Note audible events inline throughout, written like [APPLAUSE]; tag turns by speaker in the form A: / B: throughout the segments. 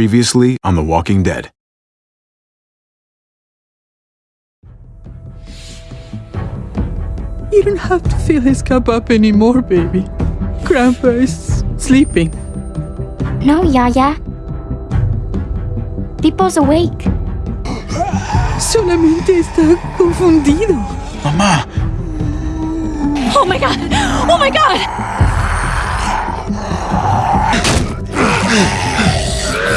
A: Previously on The Walking Dead.
B: You don't have to fill his cup up anymore, baby. Grandpa is sleeping.
C: No, Yaya. Pipo's awake.
B: Solamente está confundido.
A: Mamá,
D: Oh my god! Oh my god!
A: Hey!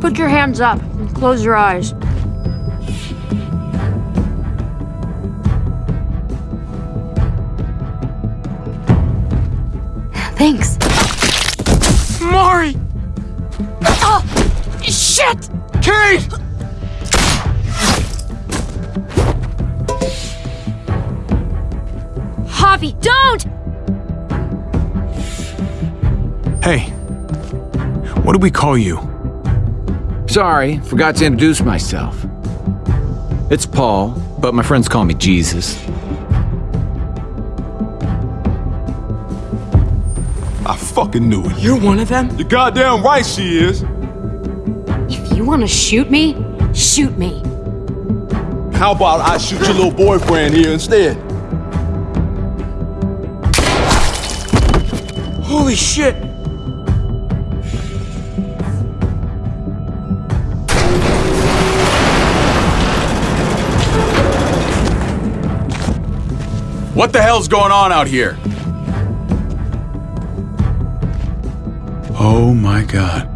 D: Put your hands up and close your eyes.
C: Thanks.
A: Mari!
D: Oh! Shit!
A: Kate!
D: Javi, don't!
A: Hey, what do we call you?
E: Sorry, forgot to introduce myself. It's Paul, but my friends call me Jesus.
F: Fucking knew it.
B: You're one of them?
F: You're goddamn right she is.
D: If you want to shoot me, shoot me.
F: How about I shoot your little boyfriend here instead?
B: Holy shit!
A: What the hell's going on out here? Oh my god.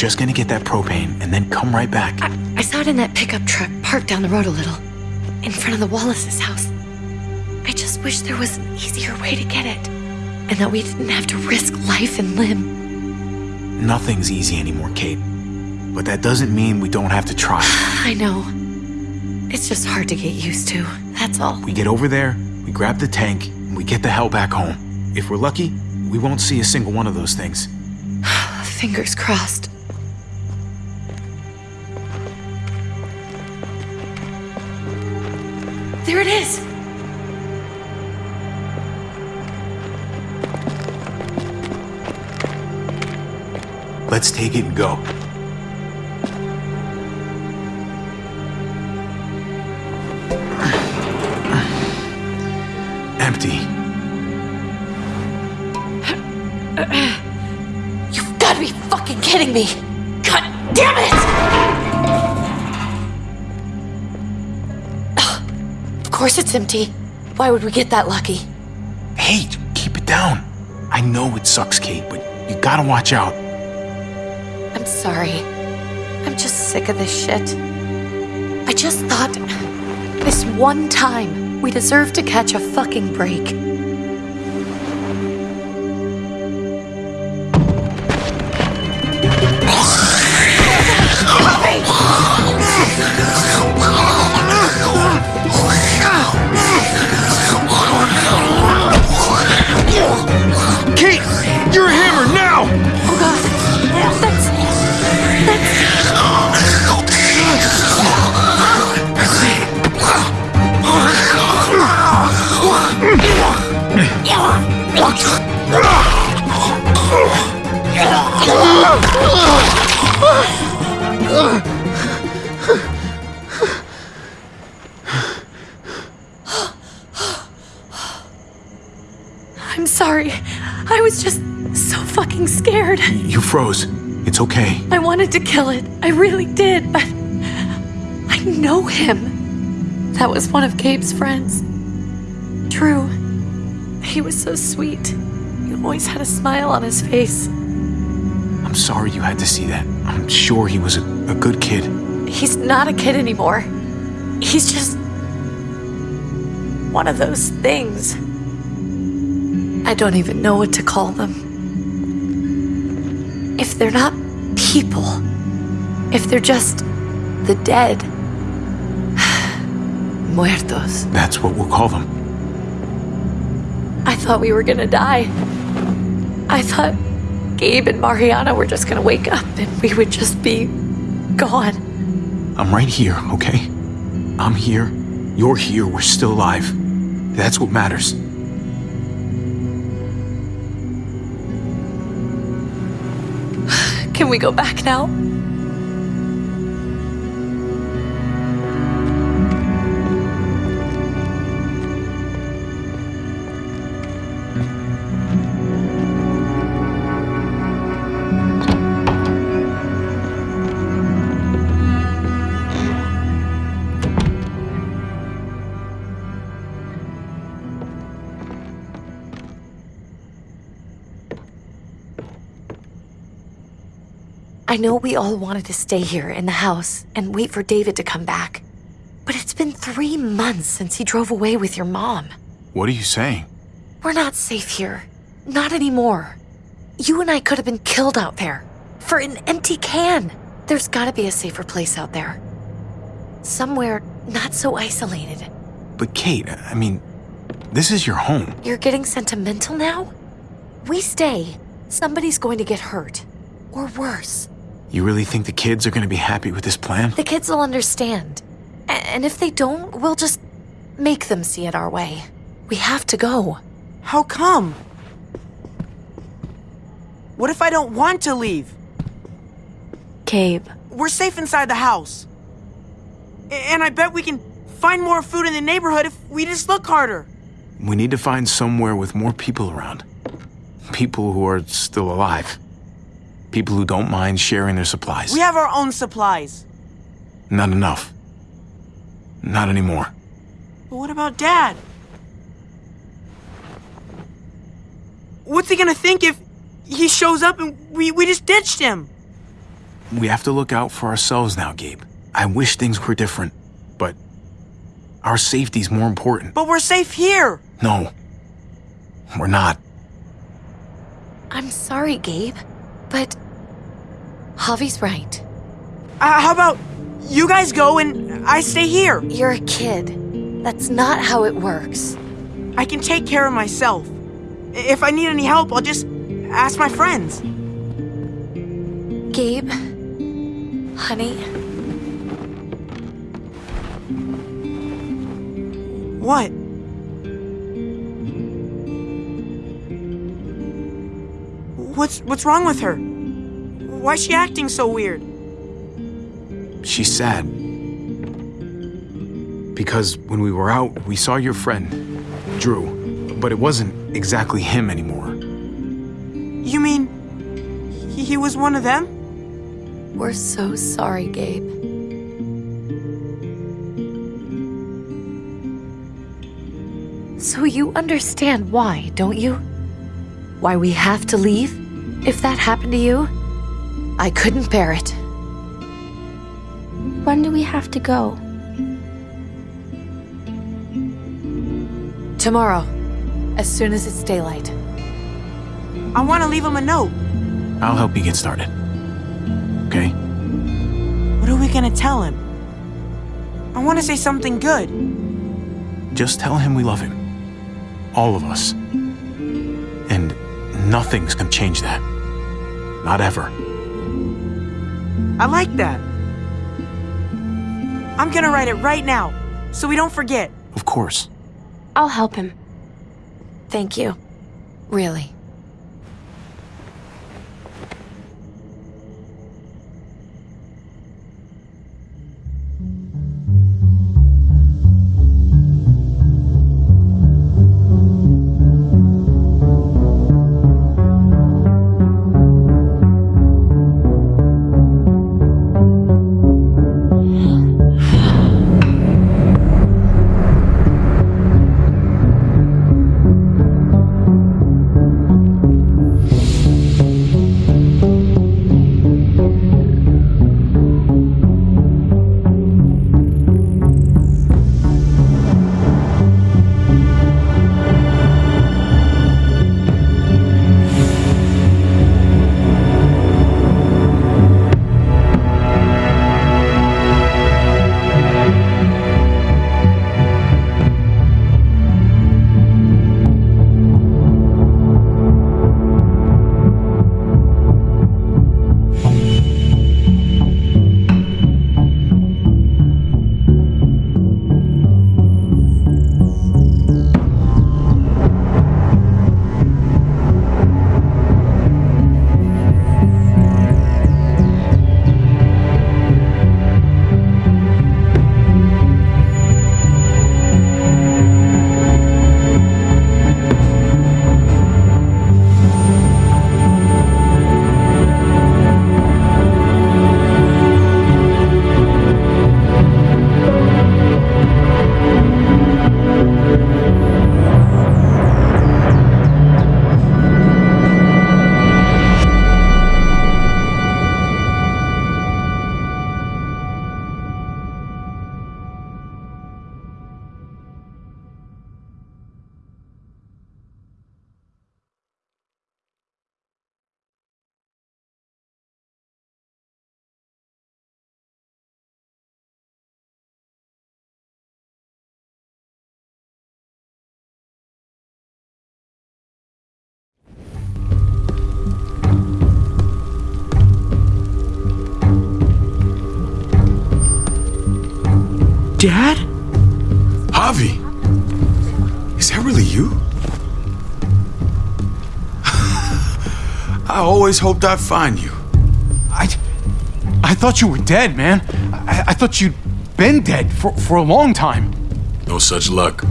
G: Just gonna get that propane and then come right back.
H: I, I saw it in that pickup truck parked down the road a little, in front of the Wallace's house. I just wish there was an easier way to get it, and that we didn't have to risk life and limb.
G: Nothing's easy anymore, Kate. But that doesn't mean we don't have to try. [SIGHS]
H: I know. It's just hard to get used to. That's all.
G: We get over there, we grab the tank, and we get the hell back home. If we're lucky, we won't see a single one of those things. [SIGHS]
H: Fingers crossed. There it is!
G: Let's take it and go. Empty.
H: You've got to be fucking kidding me! Course it's empty. Why would we get that lucky?
G: Hey, keep it down. I know it sucks, Kate, but you gotta watch out.
H: I'm sorry. I'm just sick of this shit. I just thought this one time we deserve to catch a fucking break. I'm sorry. I was just so fucking scared.
G: You froze. It's okay.
H: I wanted to kill it. I really did, but I know him. That was one of Gabe's friends. True. He was so sweet. He always had a smile on his face.
G: I'm sorry you had to see that. I'm sure he was a, a good kid.
H: He's not a kid anymore. He's just one of those things. I don't even know what to call them. If they're not people, if they're just the dead, [SIGHS] muertos.
G: That's what we'll call them.
H: I thought we were gonna die. I thought Gabe and Mariana were just gonna wake up and we would just be gone.
G: I'm right here, okay? I'm here. You're here. We're still alive. That's what matters. [SIGHS]
H: Can we go back now? I know we all wanted to stay here in the house and wait for David to come back. But it's been three months since he drove away with your mom.
G: What are you saying?
H: We're not safe here. Not anymore. You and I could have been killed out there. For an empty can. There's gotta be a safer place out there. Somewhere not so isolated.
G: But Kate, I mean, this is your home.
H: You're getting sentimental now? We stay. Somebody's going to get hurt. Or worse.
G: You really think the kids are going to be happy with this plan?
H: The kids will understand. A- And if they don't, we'll just make them see it our way. We have to go.
I: How come? What if I don't want to leave?
H: Gabe.
I: We're safe inside the house. A- And I bet we can find more food in the neighborhood if we just look harder.
G: We need to find somewhere with more people around. People who are still alive. People who don't mind sharing their supplies.
I: We have our own supplies.
G: Not enough. Not anymore.
I: But what about Dad? What's he gonna think if he shows up and we, we just ditched him?
G: We have to look out for ourselves now, Gabe. I wish things were different, but our safety's more important.
I: But we're safe here.
G: No, we're not.
H: I'm sorry, Gabe. But Javi's right.
I: Uh, how about you guys go and I stay here?
H: You're a kid. That's not how it works.
I: I can take care of myself. If I need any help, I'll just ask my friends.
H: Gabe, honey,
I: What? What's what's wrong with her? Why's she acting so weird?
G: She's sad. Because when we were out, we saw your friend, Drew, but it wasn't exactly him anymore.
I: You mean he, he was one of them?
H: we're so sorry, Gabe. So you understand why, don't you? Why we have to leave? If that happened to you, I couldn't bear it.
C: When do we have to go?
H: Tomorrow, as soon as it's daylight.
I: I want to leave him a note.
G: I'll help you get started. Okay?
I: What are we gonna tell him? I want to say something good.
G: Just tell him we love him. All of us. And nothing's gonna change that. Not ever.
I: I like that. I'm gonna write it right now, so we don't forget.
G: Of course.
C: I'll help him.
H: Thank you. Really.
B: Dad?
A: Javi! Is that really you? [LAUGHS] I always hoped I'd find you.
G: I, I thought you were dead, man. I, I thought you'd been dead for, for a long time.
A: No such luck.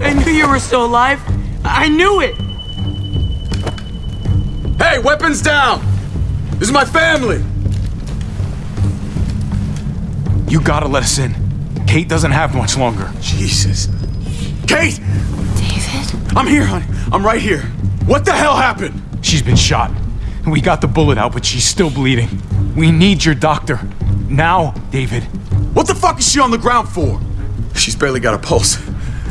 I: I knew you were still alive. I knew it.
E: Hey, weapons down! This is my family!
G: You gotta let us in. Kate doesn't have much longer.
A: Jesus. Kate!
C: David?
A: I'm here, honey. I'm right here. What the hell happened?
G: She's been shot. and We got the bullet out, but she's still bleeding. We need your doctor. Now, David.
A: What the fuck is she on the ground for? She's barely got a pulse.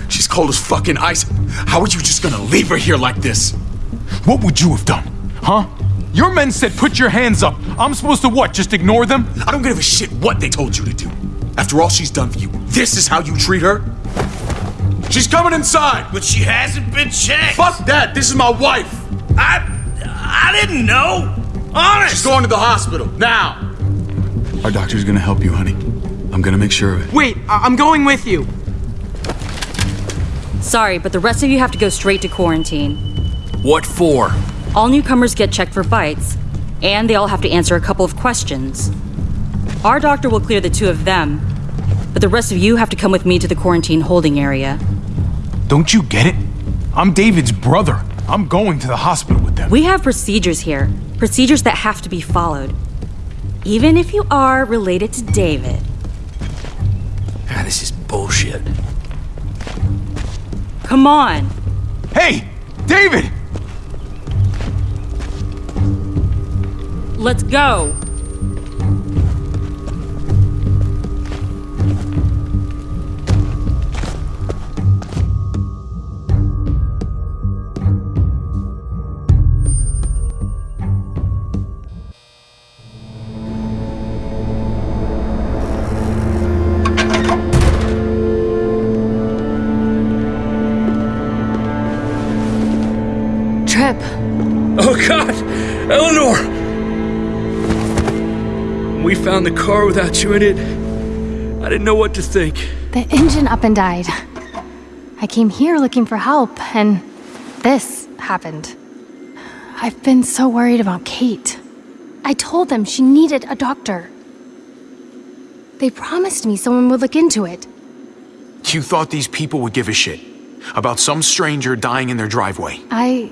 A: She's cold as fucking ice. How are you just gonna leave her here like this?
G: What would you have done? Huh? Your men said put your hands up. I'm supposed to what? Just ignore them?
A: I don't give a shit what they told you to do. After all she's done for you, this is how you treat her? She's coming inside!
J: But she hasn't been checked.
A: Fuck that! This is my wife!
J: I I didn't know. Honest.
A: She's going to the hospital, now! Our doctor's gonna help you, honey. I'm gonna make sure of it.
I: Wait, I- I'm going with you.
D: Sorry, but the rest of you have to go straight to quarantine.
J: What for?
D: All newcomers get checked for bites, and they all have to answer a couple of questions. Our doctor will clear the two of them, but the rest of you have to come with me to the quarantine holding area.
G: Don't you get it? I'm David's brother. I'm going to the hospital with them.
D: We have procedures here, procedures that have to be followed. Even if you are related to David.
J: Ah, this is bullshit.
D: Come on.
G: Hey, David!
D: Let's go.
J: We found the car without you in it. I didn't know what to think.
C: The engine up and died. I came here looking for help, and this happened. I've been so worried about Kate. I told them she needed a doctor. They promised me someone would look into it.
G: You thought these people would give a shit about some stranger dying in their driveway.
C: I.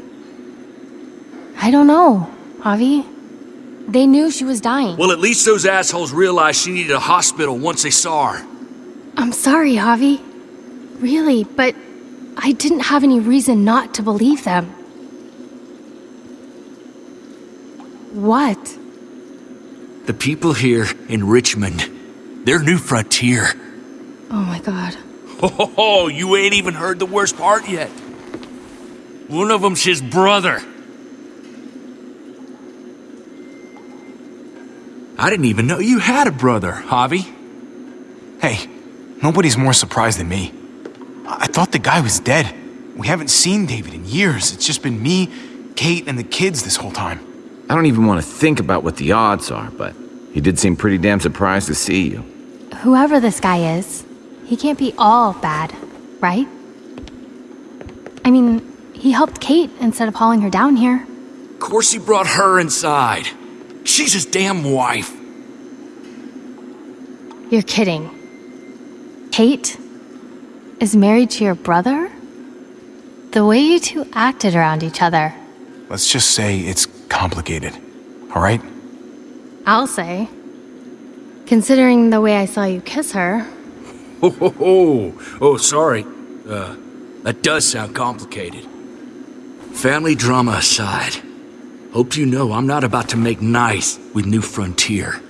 C: I don't know, Javi. They knew she was dying.
J: Well, at least those assholes realized she needed a hospital once they saw her.
C: I'm sorry, Javi. Really, but I didn't have any reason not to believe them. What?
J: The people here in Richmond, they're new frontier.
C: Oh my god. [LAUGHS]
J: Oh, you ain't even heard the worst part yet. One of them's his brother. I didn't even know you had a brother, Javi.
G: Hey, nobody's more surprised than me. I I thought the guy was dead. We haven't seen David in years. It's just been me, Kate, and the kids this whole time.
E: I don't even want to think about what the odds are, but he did seem pretty damn surprised to see you.
C: Whoever this guy is, he can't be all bad, right? I mean, he helped Kate instead of hauling her down here.
J: Of course he brought her inside. She's his damn wife.
C: You're kidding. Kate is married to your brother? The way you two acted around each other,
G: Let's just say it's complicated. All right?
C: I'll say. Considering the way I saw you kiss her,
J: Oh, [LAUGHS] oh, oh, oh sorry. Uh, that does sound complicated. Family drama aside, hope you know I'm not about to make nice with New Frontier.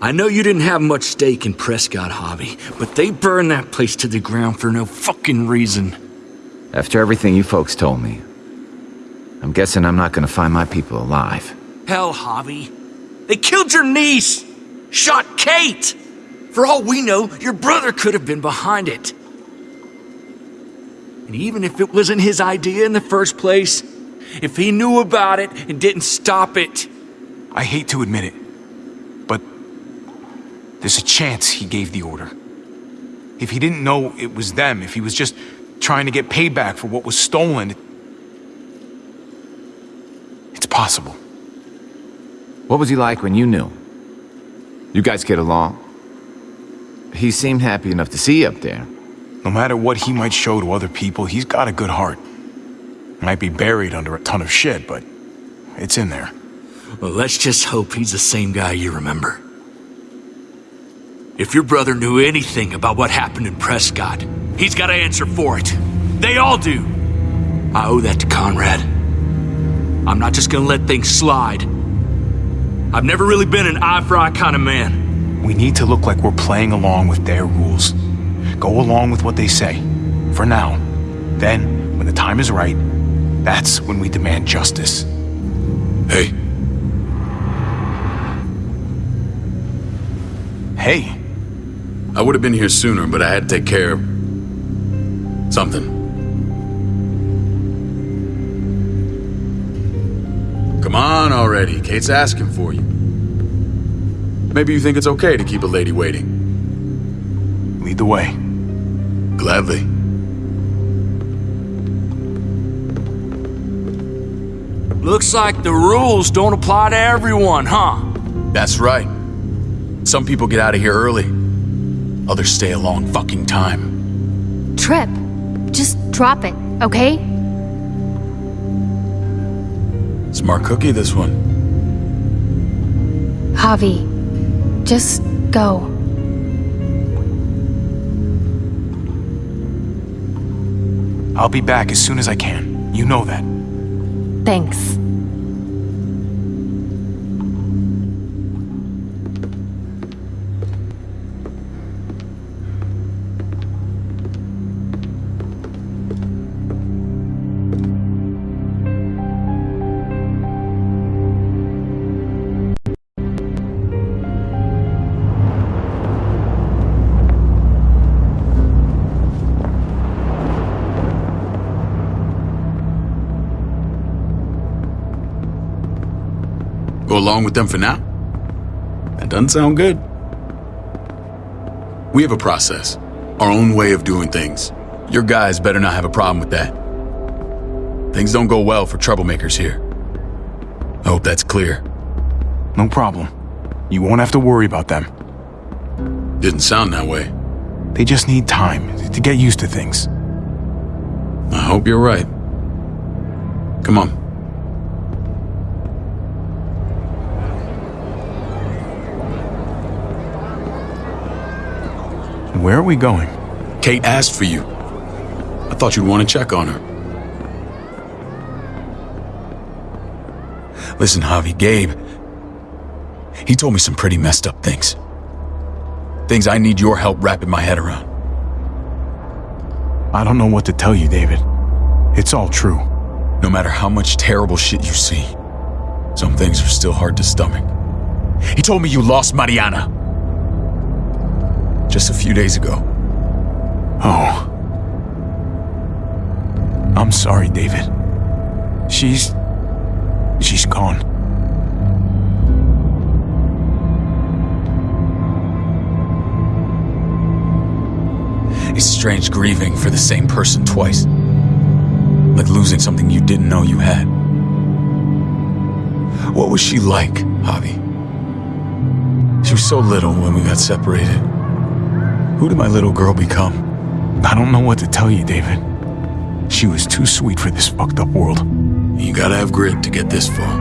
J: I know you didn't have much stake in Prescott Hobby, but they burned that place to the ground for no fucking reason.
E: After everything you folks told me, I'm guessing I'm not gonna find my people alive.
J: Hell, Javi. They killed your niece! Shot Kate! For all we know, your brother could have been behind it. And even if it wasn't his idea in the first place, if he knew about it and didn't stop it,
G: I hate to admit it, but There's a chance he gave the order. If he didn't know it was them, if he was just trying to get payback for what was stolen, it's possible.
E: What was he like when you knew? You guys get along? He seemed happy enough to see you up there.
G: No matter what he might show to other people, he's got a good heart. Might be buried under a ton of shit, but it's in there.
J: Well, let's just hope he's the same guy you remember. If your brother knew anything about what happened in Prescott, he's got to answer for it. They all do. I owe that to Conrad. I'm not just gonna let things slide. I've never really been an eye for eye kind of man.
G: We need to look like we're playing along with their rules. Go along with what they say. For now. Then, when the time is right, that's when we demand justice.
A: Hey,
G: Hey,
A: I would have been here sooner, but I had to take care of something. Come on already. Kate's asking for you. Maybe you think it's okay to keep a lady waiting.
G: lead the way.
A: Gladly.
J: Looks like the rules don't apply to everyone, huh?
A: That's right. Some people get out of here early. Others stay a long fucking time.
C: Tripp, just drop it, okay?
A: Smart cookie, this one.
C: Javi, just go.
G: I'll be back as soon as I can. You know that.
C: Thanks.
A: Along with them for now? That doesn't sound good. We have a process, our own way of doing things. Your guys better not have a problem with that. Things don't go well for troublemakers here. I hope that's clear.
G: No problem. You won't have to worry about them.
A: Didn't sound that way.
G: They just need time to get used to things.
A: I hope you're right. Come on.
G: Where are we going?
A: Kate asked for you. I thought you'd want to check on her. Listen, Javi, Gabe. He told me some pretty messed up things. Things I need your help wrapping my head around.
G: I don't know what to tell you, David. It's all true.
A: No matter how much terrible shit you see, some things are still hard to stomach. He told me you lost Mariana. Just a few days ago.
G: Oh. I'm sorry, David. She's. She's gone.
A: It's strange grieving for the same person twice. Like losing something you didn't know you had. What was she like, Javi? She was so little when we got separated. Who did my little girl become?
G: I don't know what to tell you, David. She was too sweet for this fucked up world.
A: You gotta have grit to get this far.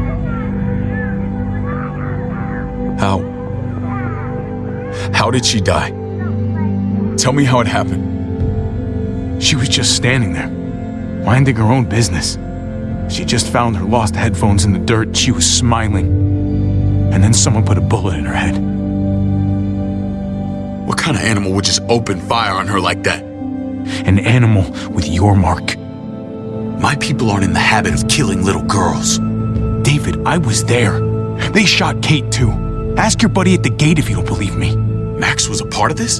A: How? How did she die? Tell me how it happened.
G: She was just standing there, minding her own business. She just found her lost headphones in the dirt. She was smiling. And then someone put a bullet in her head.
A: Kind of animal would just open fire on her like that?
G: An animal with your mark.
A: My people aren't in the habit of killing little girls.
G: David, I was there. They shot Kate too. Ask your buddy at the gate if you don't believe me.
A: Max was a part of this?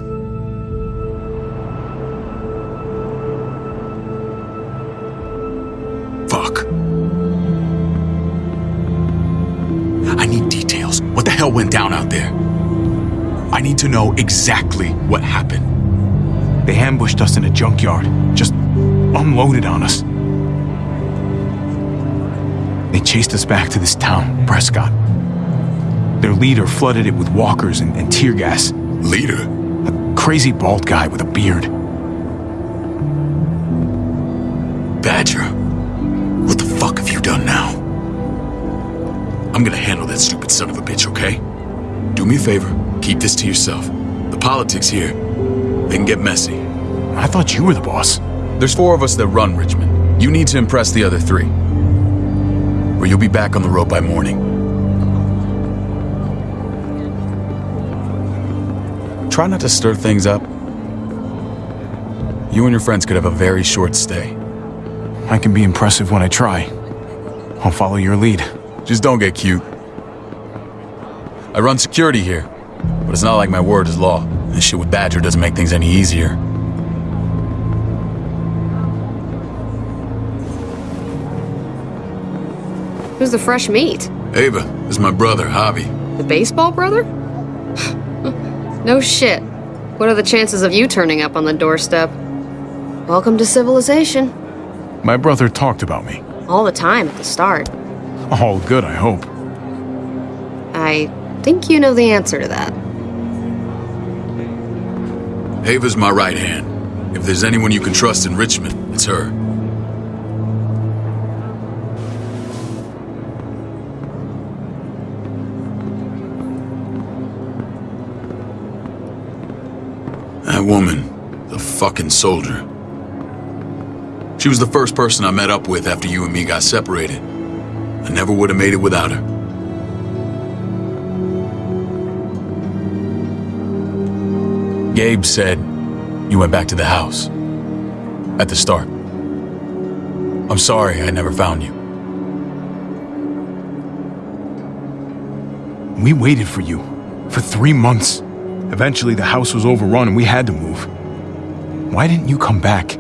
A: Fuck. I need details. What the hell went down out there? I need to know exactly what happened.
G: They ambushed us in a junkyard, just unloaded on us. They chased us back to this town, Prescott. Their leader flooded it with walkers and, and tear gas.
A: Leader?
G: A crazy bald guy with a beard.
A: Badger, what the fuck have you done now? I'm gonna handle that stupid son of a bitch, okay? Do me a favor, keep this to yourself. The politics here, they can get messy.
G: I thought you were the boss.
A: There's four of us that run Richmond. You need to impress the other three. Or you'll be back on the road by morning. Try not to stir things up. You and your friends could have a very short stay.
G: I can be impressive when I try. I'll follow your lead.
A: Just don't get cute. I run security here, but it's not like my word is law. This shit with Badger doesn't make things any easier.
K: Who's the fresh meat?
A: Ava, this is my brother, Javi.
K: The baseball brother? [LAUGHS] no shit. What are the chances of you turning up on the doorstep? Welcome to civilization.
G: My brother talked about me.
K: All the time at the start.
G: All good, I hope.
K: I think you know the answer to that.
A: Ava's my right hand. If there's anyone you can trust in Richmond, it's her. That woman, the fucking soldier. She was the first person I met up with after you and me got separated. I never would have made it without her. Gabe said you went back to the house. At the start. I'm sorry I never found you.
G: We waited for you. For three months. Eventually, the house was overrun and we had to move. Why didn't you come back?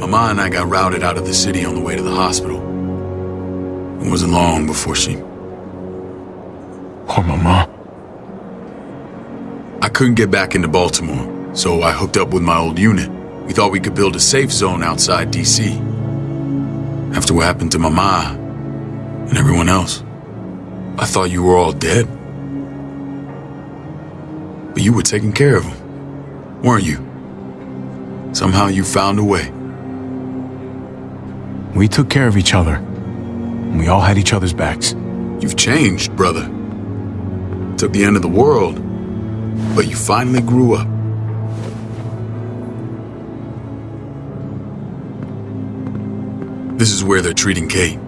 A: Mama and I got routed out of the city on the way to the hospital. It wasn't long before she...
G: Poor Mama.
A: I couldn't get back into Baltimore, so I hooked up with my old unit. We thought we could build a safe zone outside D.C. After what happened to Mama and everyone else, I thought you were all dead. But you were taking care of them, weren't you? Somehow you found a way.
G: We took care of each other. We all had each other's backs.
A: You've changed, brother. Took the end of the world, but you finally grew up. This is where they're treating Kate.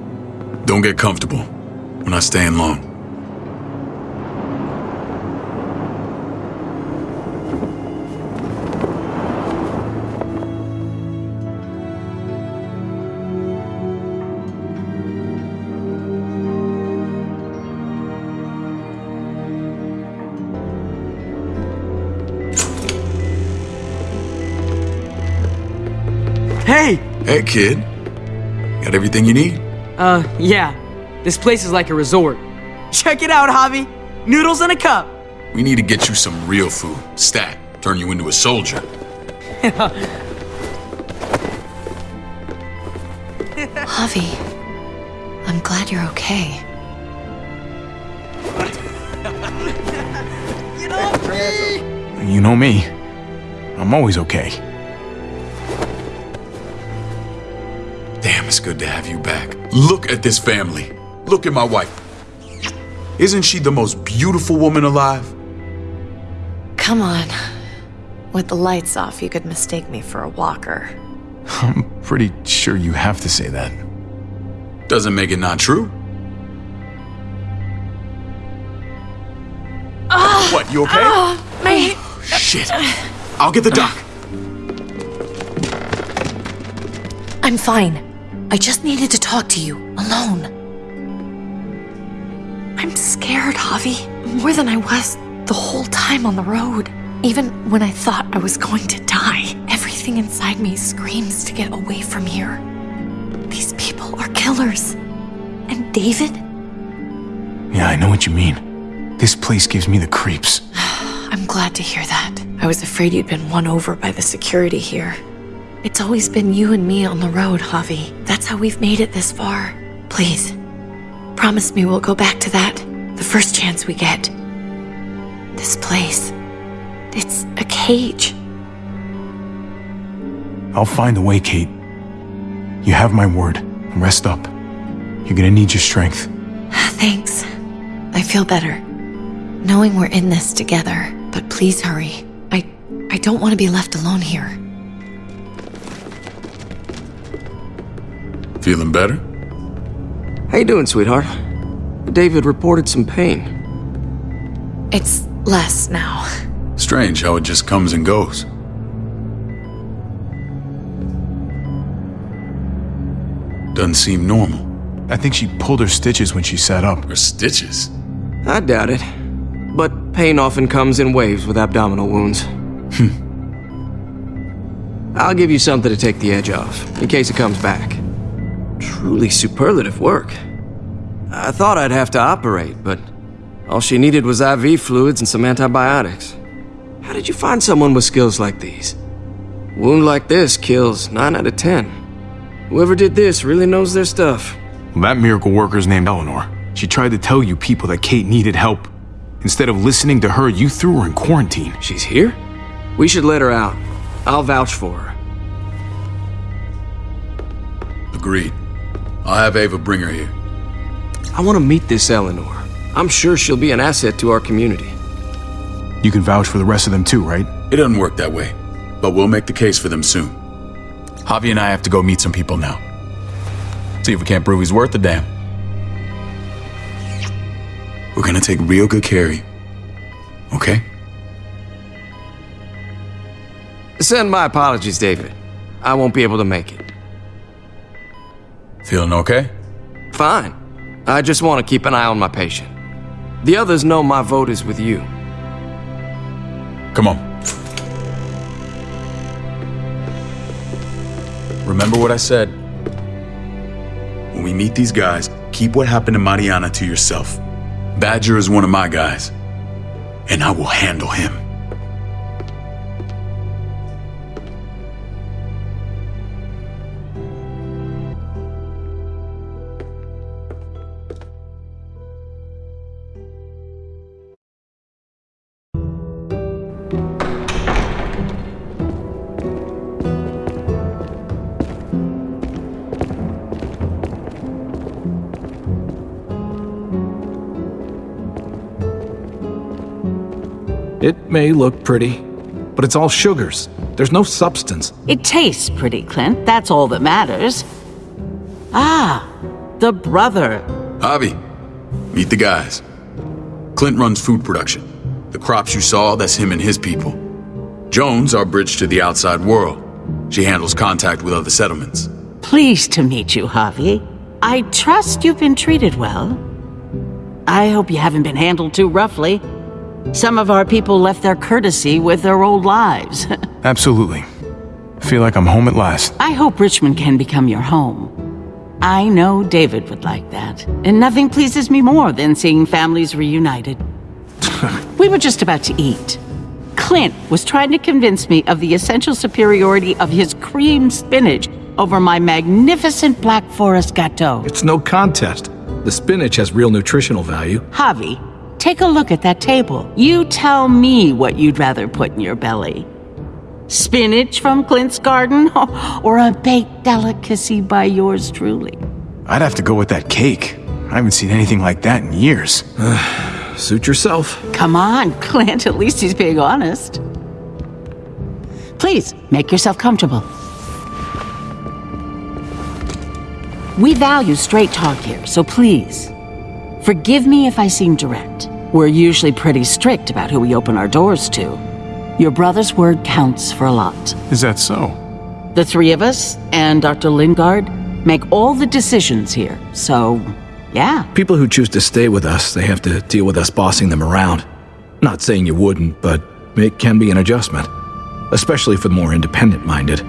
A: Don't get comfortable. We're not staying long. Kid. Got everything you need?
I: Uh, yeah. This place is like a resort. Check it out, Javi. Noodles in a cup.
A: We need to get you some real food. Stat. Turn you into a soldier. [LAUGHS]
H: Javi, I'm glad you're okay.
G: You know me. I'm always okay.
A: Good to have you back. Look at this family. Look at my wife. Isn't she the most beautiful woman alive?
H: Come on. With the lights off, you could mistake me for a walker. [LAUGHS]
G: I'm pretty sure you have to say that.
A: Doesn't make it not true. Ah! what, you okay?
H: Ah, my...
A: Oh, shit. I'll get the doc.
H: I'm fine. I just needed to talk to you, alone. I'm scared, Javi. More than I was the whole time on the road. Even when I thought I was going to die, everything inside me screams to get away from here. These people are killers. And David?
G: Yeah, I know what you mean. This place gives me the creeps. [SIGHS]
H: I'm glad to hear that. I was afraid you'd been won over by the security here. It's always been you and me on the road, Javi. That's how we've made it this far. Please, promise me we'll go back to that the first chance we get. This place, it's a cage.
G: I'll find a way, Kate. You have my word. Rest up. You're gonna need your strength. [SIGHS]
H: Thanks. I feel better. Knowing we're in this together, but please hurry. I I don't want to be left alone here.
A: Feeling better?
L: How you doing, sweetheart? David reported some pain.
H: It's less now.
A: Strange how it just comes and goes. Doesn't seem normal.
G: I think she pulled her stitches when she sat up.
A: Her stitches?
L: I doubt it. But pain often comes in waves with abdominal wounds. Hmm. I'll give you something to take the edge off, in case it comes back. Truly superlative work. I thought I'd have to operate, but all she needed was IV fluids and some antibiotics. How did you find someone with skills like these? Wound like this kills 9 out of 10. Whoever did this really knows their stuff.
G: Well, that miracle worker's named Eleanor. She tried to tell you people that Kate needed help. Instead of listening to her, you threw her in quarantine.
L: She's here? We should let her out. I'll vouch for her.
A: Agreed. I'll have Ava bring her here.
L: I want to meet this Eleanor. I'm sure she'll be an asset to our community.
G: You can vouch for the rest of them too, right?
A: It doesn't work that way, but we'll make the case for them soon. Javi and I have to go meet some people now. See if we can't prove he's worth a damn. We're gonna take real good care of you. Okay?
L: Send my apologies, David. I won't be able to make it.
A: Feeling okay?
L: Fine. I just want to keep an eye on my patient. The others know my vote is with you.
A: Come on. Remember what I said. When we meet these guys, keep what happened to Mariana to yourself. Badger is one of my guys, and I will handle him.
M: May look pretty, but it's all sugars. There's no substance.
N: It tastes pretty, Clint. That's all that matters. Ah, the brother.
A: Javi, meet the guys. Clint runs food production. The crops you saw, that's him and his people. Jones, our bridge to the outside world. She handles contact with other settlements.
N: Pleased to meet you, Javi. I trust you've been treated well. I hope you haven't been handled too roughly. Some of our people left their courtesy with their old lives. [LAUGHS]
G: Absolutely. Feel like I'm home at last.
N: I hope Richmond can become your home. I know David would like that, and nothing pleases me more than seeing families reunited. [LAUGHS] we were just about to eat. Clint was trying to convince me of the essential superiority of his cream spinach over my magnificent Black Forest gâteau.
M: It's no contest. The spinach has real nutritional value.
N: Javi, Take a look at that table. You tell me what you'd rather put in your belly. Spinach from Clint's garden, [LAUGHS] or a baked delicacy by yours truly?
G: I'd have to go with that cake. I haven't seen anything like that in years. [SIGHS]
M: Suit yourself.
N: Come on, [LAUGHS] Clint. At least he's being honest. Please, make yourself comfortable. We value straight talk here, so please, forgive me if I seem direct. We're usually pretty strict about who we open our doors to. Your brother's word counts for a lot.
G: Is that so?
N: The three of us and Dr. Lingard make all the decisions here, so yeah.
M: People who choose to stay with us, they have to deal with us bossing them around. Not saying you wouldn't, but it can be an adjustment. Especially for the more independent-minded.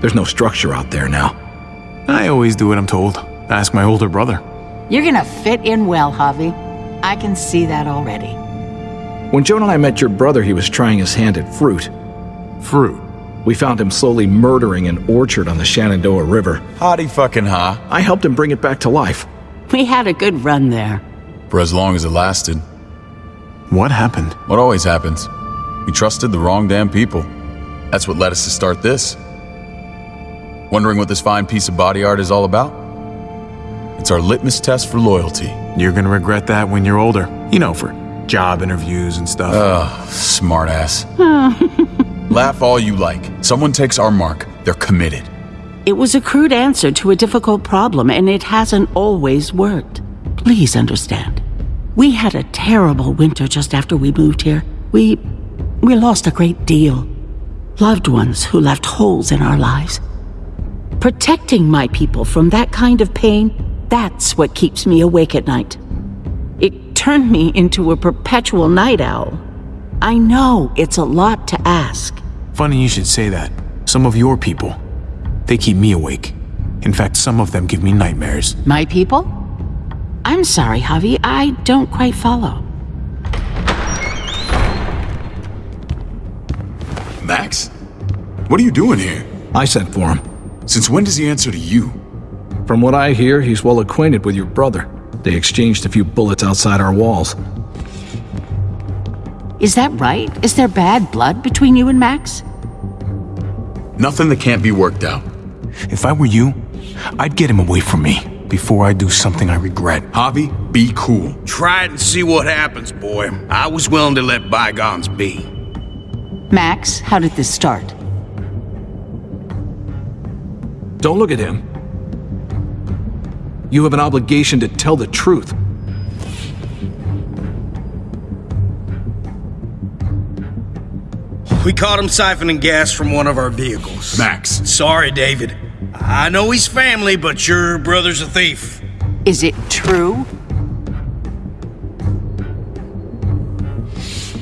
M: There's no structure out there now.
G: I always do what I'm told. Ask my older brother.
N: You're gonna fit in well, Javi. I can see that already.
M: When Joan and I met your brother, he was trying his hand at fruit.
G: Fruit?
M: We found him slowly murdering an orchard on the Shenandoah River.
A: Howdy fucking ha.
M: I helped him bring it back to life.
N: We had a good run there.
A: For as long as it lasted.
G: What happened?
A: What always happens. We trusted the wrong damn people. That's what led us to start this. Wondering what this fine piece of body art is all about? It's our litmus test for loyalty.
G: You're gonna regret that when you're older. You know, for job interviews and stuff.
A: Ugh, smartass. [LAUGHS] Laugh all you like. Someone takes our mark, they're committed.
N: It was a crude answer to a difficult problem, and it hasn't always worked. Please understand. We had a terrible winter just after we moved here. We. we lost a great deal. Loved ones who left holes in our lives. Protecting my people from that kind of pain, that's what keeps me awake at night. It turned me into a perpetual night owl. I know it's a lot to ask.
G: Funny you should say that. Some of your people, they keep me awake. In fact, some of them give me nightmares.
N: My people? I'm sorry, Javi, I don't quite follow.
A: Max? What are you doing here?
M: I sent for him.
A: Since when does he answer to you?
M: From what I hear, he's well acquainted with your brother. They exchanged a few bullets outside our walls.
N: Is that right? Is there bad blood between you and Max?
A: Nothing that can't be worked out.
G: If I were you, I'd get him away from me before I do something I regret.
A: Javi, be cool.
O: Try it and see what happens, boy. I was willing to let bygones be.
N: Max, how did this start?
M: Don't look at him. You have an obligation to tell the truth.
O: We caught him siphoning gas from one of our vehicles.
A: Max.
O: Sorry, David. I know he's family, but your brother's a thief.
N: Is it true?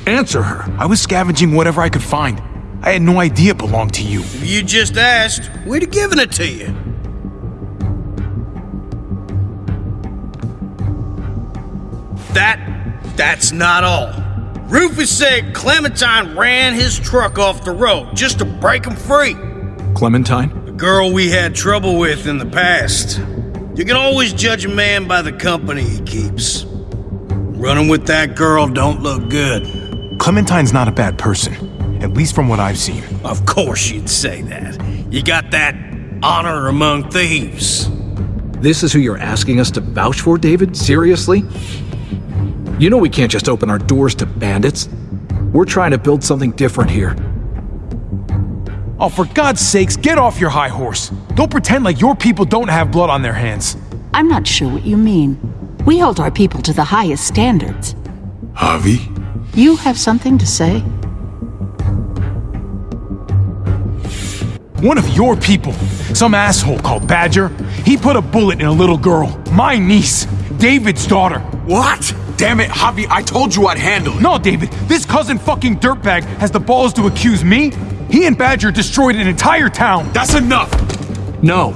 M: Answer her.
G: I was scavenging whatever I could find. I had no idea it belonged to you.
O: If you just asked, we'd have given it to you. That, that's not all. Rufus said Clementine ran his truck off the road just to break him free.
M: Clementine?
O: The girl we had trouble with in the past. You can always judge a man by the company he keeps. Running with that girl don't look good.
G: Clementine's not a bad person, at least from what I've seen.
O: Of course you'd say that. You got that honor among thieves.
M: This is who you're asking us to vouch for, David? Seriously? You know we can't just open our doors to bandits. We're trying to build something different here.
G: Oh, for God's sakes, get off your high horse. Don't pretend like your people don't have blood on their hands.
N: I'm not sure what you mean. We hold our people to the highest standards.
A: Javi?
N: You have something to say?
G: One of your people, some asshole called Badger, he put a bullet in a little girl, my niece, David's daughter.
A: What? Damn it, Javi, I told you I'd handle it.
G: No, David, this cousin fucking dirtbag has the balls to accuse me? He and Badger destroyed an entire town.
A: That's enough.
M: No.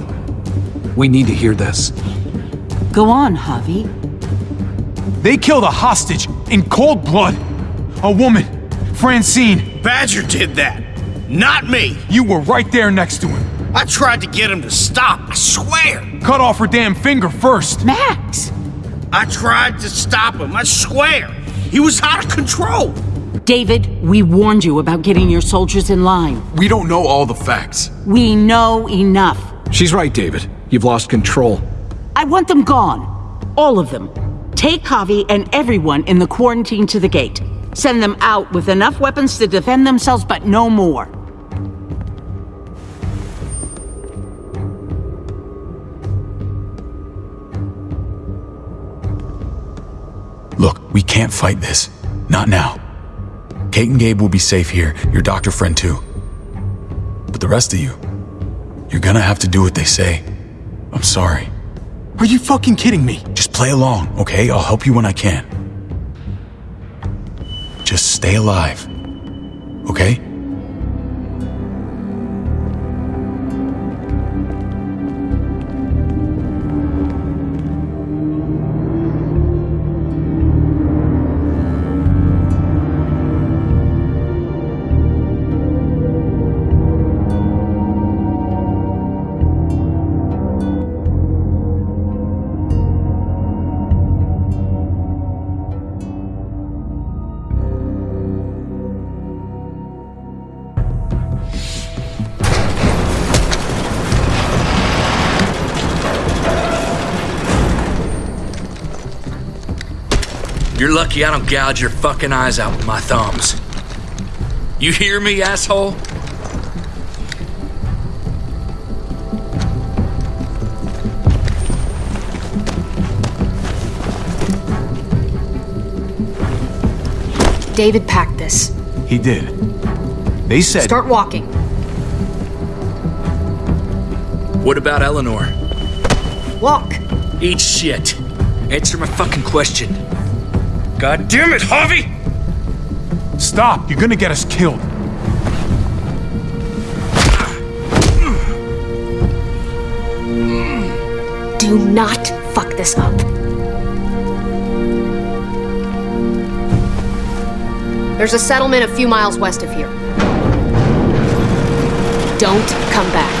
M: We need to hear this.
N: Go on, Javi.
G: They killed a hostage in cold blood. A woman, Francine.
O: Badger did that. Not me.
G: You were right there next to him.
O: I tried to get him to stop, I swear.
G: Cut off her damn finger first.
N: Max!
O: I tried to stop him, I swear. He was out of control.
N: David, we warned you about getting your soldiers in line.
A: We don't know all the facts.
N: We know enough.
M: She's right, David. You've lost control.
N: I want them gone. All of them. Take Javi and everyone in the quarantine to the gate. Send them out with enough weapons to defend themselves, but no more.
A: We can't fight this. Not now. Kate and Gabe will be safe here, your doctor friend too. But the rest of you, you're gonna have to do what they say. I'm sorry.
G: Are you fucking kidding me?
A: Just play along, okay? I'll help you when I can. Just stay alive. Okay?
J: Lucky I don't gouge your fucking eyes out with my thumbs. You hear me, asshole?
K: David packed this.
G: He did. They said.
K: Start walking.
J: What about Eleanor?
K: Walk.
J: Eat shit. Answer my fucking question. God damn it, Javi!
G: Stop! You're gonna get us killed.
K: Do not fuck this up. There's a settlement a few miles west of here. Don't come back.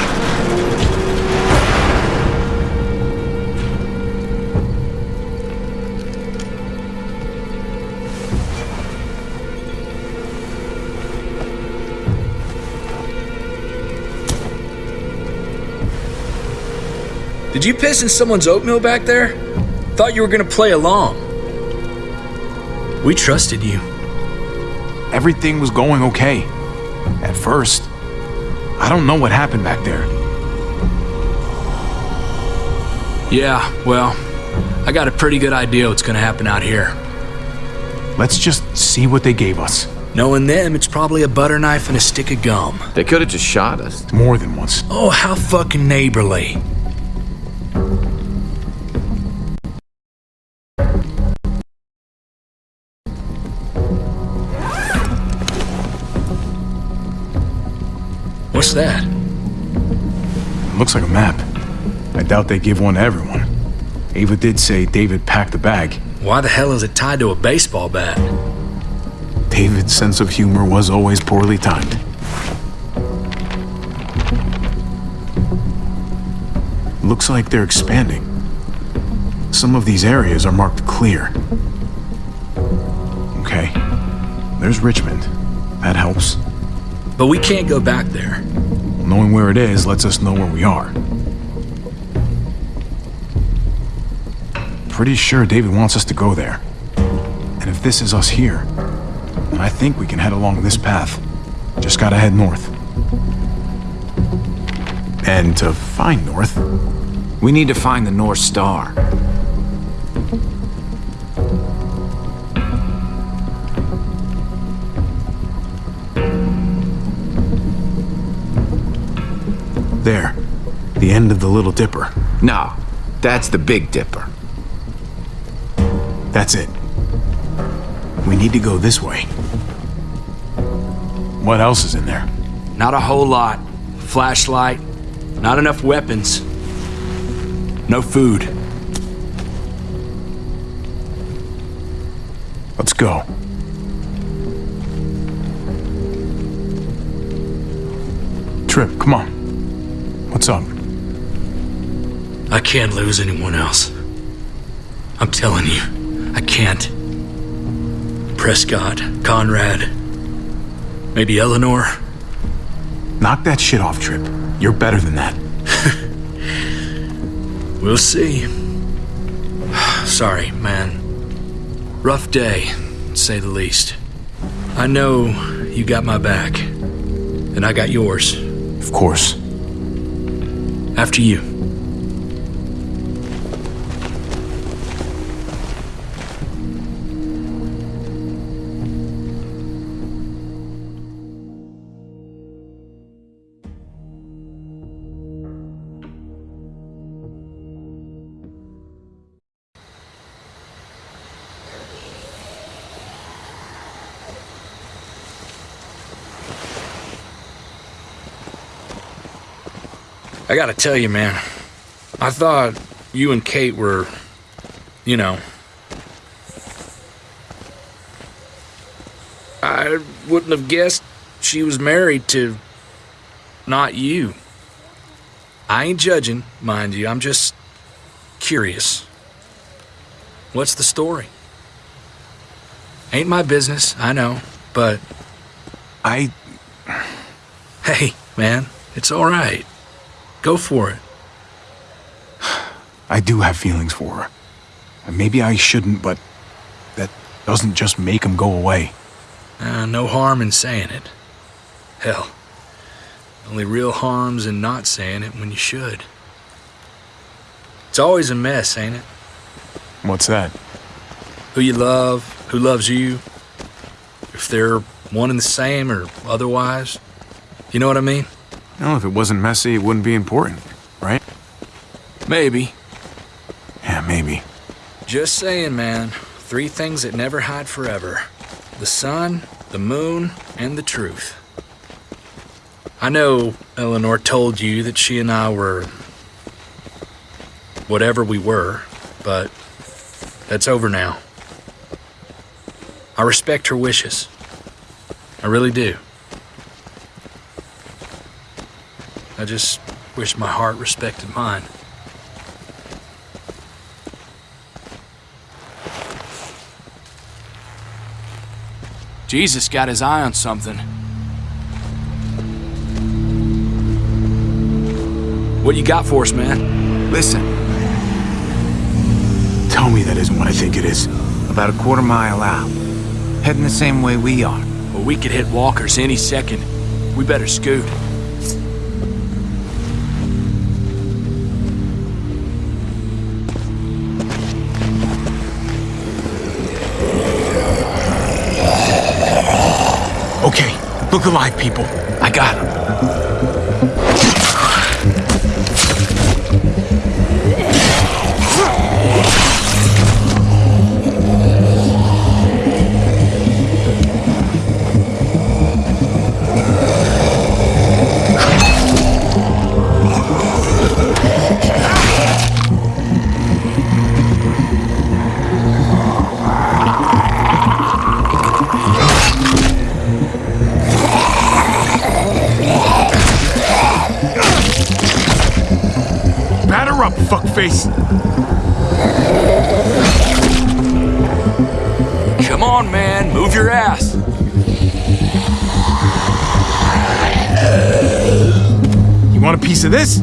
J: Did you piss in someone's oatmeal back there? Thought you were gonna play along. We trusted you.
G: Everything was going okay. At first. I don't know what happened back there.
J: Yeah, well, I got a pretty good idea what's gonna happen out here.
G: Let's just see what they gave us.
J: Knowing them, it's probably a butter knife and a stick of gum.
E: They could have just shot us.
G: More than once.
J: Oh, how fucking neighborly.
G: Looks like a map. I doubt they give one to everyone. Ava did say David packed the bag.
J: Why the hell is it tied to a baseball bat?
G: David's sense of humor was always poorly timed. Looks like they're expanding. Some of these areas are marked clear. Okay. There's Richmond. That helps.
J: But we can't go back there.
G: Knowing where it is lets us know where we are. Pretty sure David wants us to go there. And if this is us here, I think we can head along this path. Just gotta head north. And to find north,
E: We need to find the North Star.
G: The end of the Little Dipper.
E: No, that's the Big Dipper.
G: That's it. We need to go this way. What else is in there?
J: Not a whole lot. Flashlight, not enough weapons. No food.
G: Let's go. Tripp, come on. What's up?
J: I can't lose anyone else. I'm telling you, I can't. Prescott, Conrad, maybe Eleanor.
G: Knock that shit off, Tripp. You're better than that. [LAUGHS]
J: We'll see. [SIGHS] Sorry, man. Rough day, to say the least. I know you got my back, and I got yours.
G: Of course.
J: After you. Gotta tell you, man. I thought you and Kate were, you know. I wouldn't have guessed she was married to not you. I ain't judging, mind you. I'm just curious. What's the story? Ain't my business, I know, but.
G: I. [SIGHS]
J: Hey, man, it's all right. Go for it. [SIGHS]
G: I do have feelings for her. And maybe I shouldn't, but that doesn't just make them go away.
J: Uh, no harm in saying it. Hell, only real harm's in not saying it when you should. It's always a mess, ain't it?
G: What's that?
J: Who you love, who loves you, if they're one and the same or otherwise. You know what I mean?
G: No, if it wasn't messy, it wouldn't be important, right?
J: Maybe.
G: Yeah, maybe.
J: Just saying, man. Three things that never hide forever the sun, the moon, and the truth. I know Eleanor told you that she and I were. whatever we were, but that's over now. I respect her wishes. I really do. I just wish my heart respected mine. Jesus got his eye on something. What you got for us, man?
G: Listen. Tell me that isn't what I think it is.
E: About a quarter mile out. Heading the same way we are.
J: Well, we could hit walkers any second. We better scoot.
G: Look alive, people. I got him. Fuckface.
J: Come on, man. Move your ass.
G: You want a piece of this?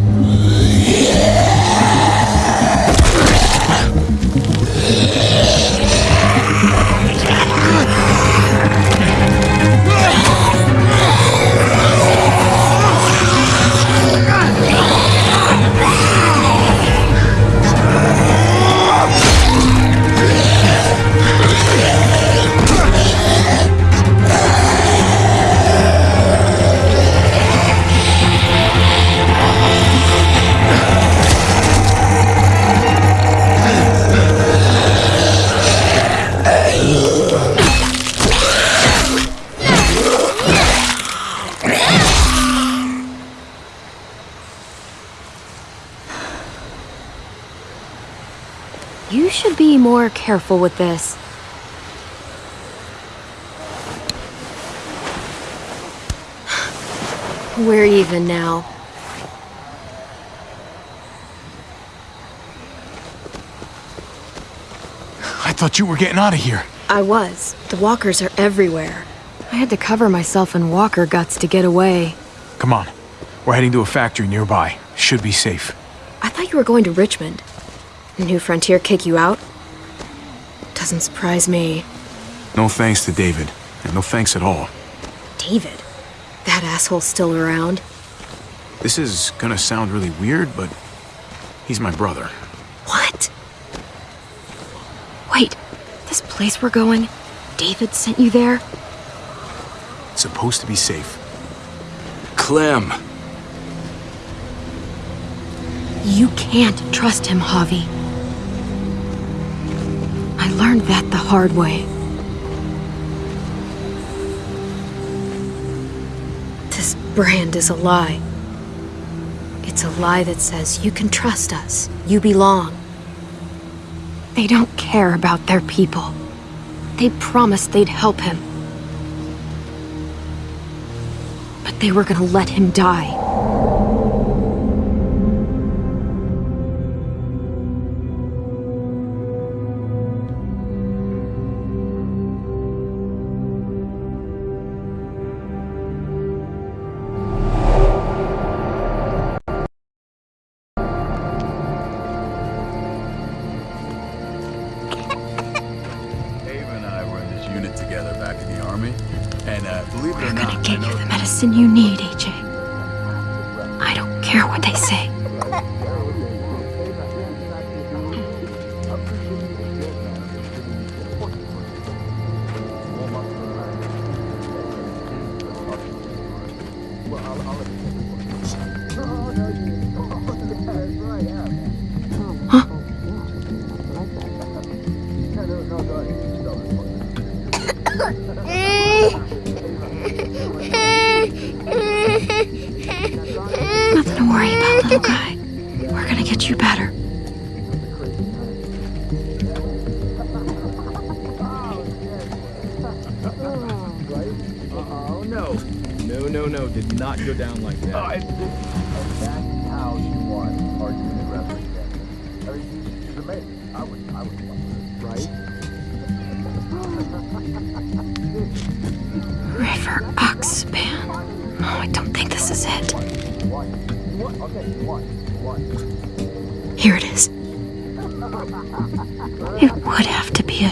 C: Careful with this. We're even now.
G: I thought you were getting out of here.
P: I was. The walkers are everywhere. I had to cover myself in walker guts to get away.
G: Come on. We're heading to a factory nearby. Should be safe.
P: I thought you were going to Richmond. The new Frontier kick you out? Doesn't surprise me.
G: No thanks to David. And no thanks at all.
P: David? That asshole's still around?
G: This is gonna sound really weird, but he's my brother.
P: What? Wait, this place we're going, David sent you there?
G: It's supposed to be safe.
J: Clem.
P: You can't trust him, Javi. Learned that the hard way. This brand is a lie. It's a lie that says you can trust us, you belong. They don't care about their people. They promised they'd help him. But they were gonna let him die.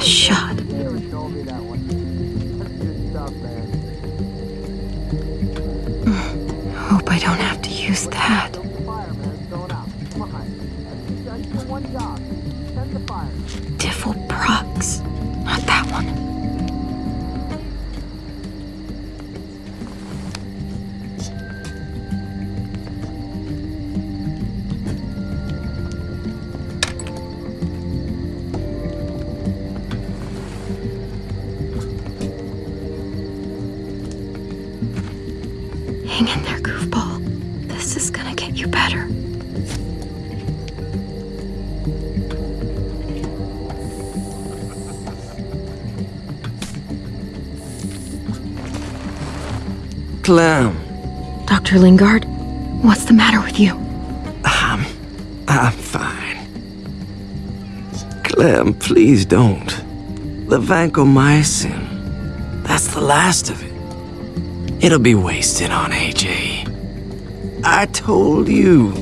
P: Have
L: Clem,
P: Dr. Lingard, what's the matter with you?
L: I'm. I'm fine. Clem, please don't. The vancomycin. That's the last of it. It'll be wasted on AJ. I told you.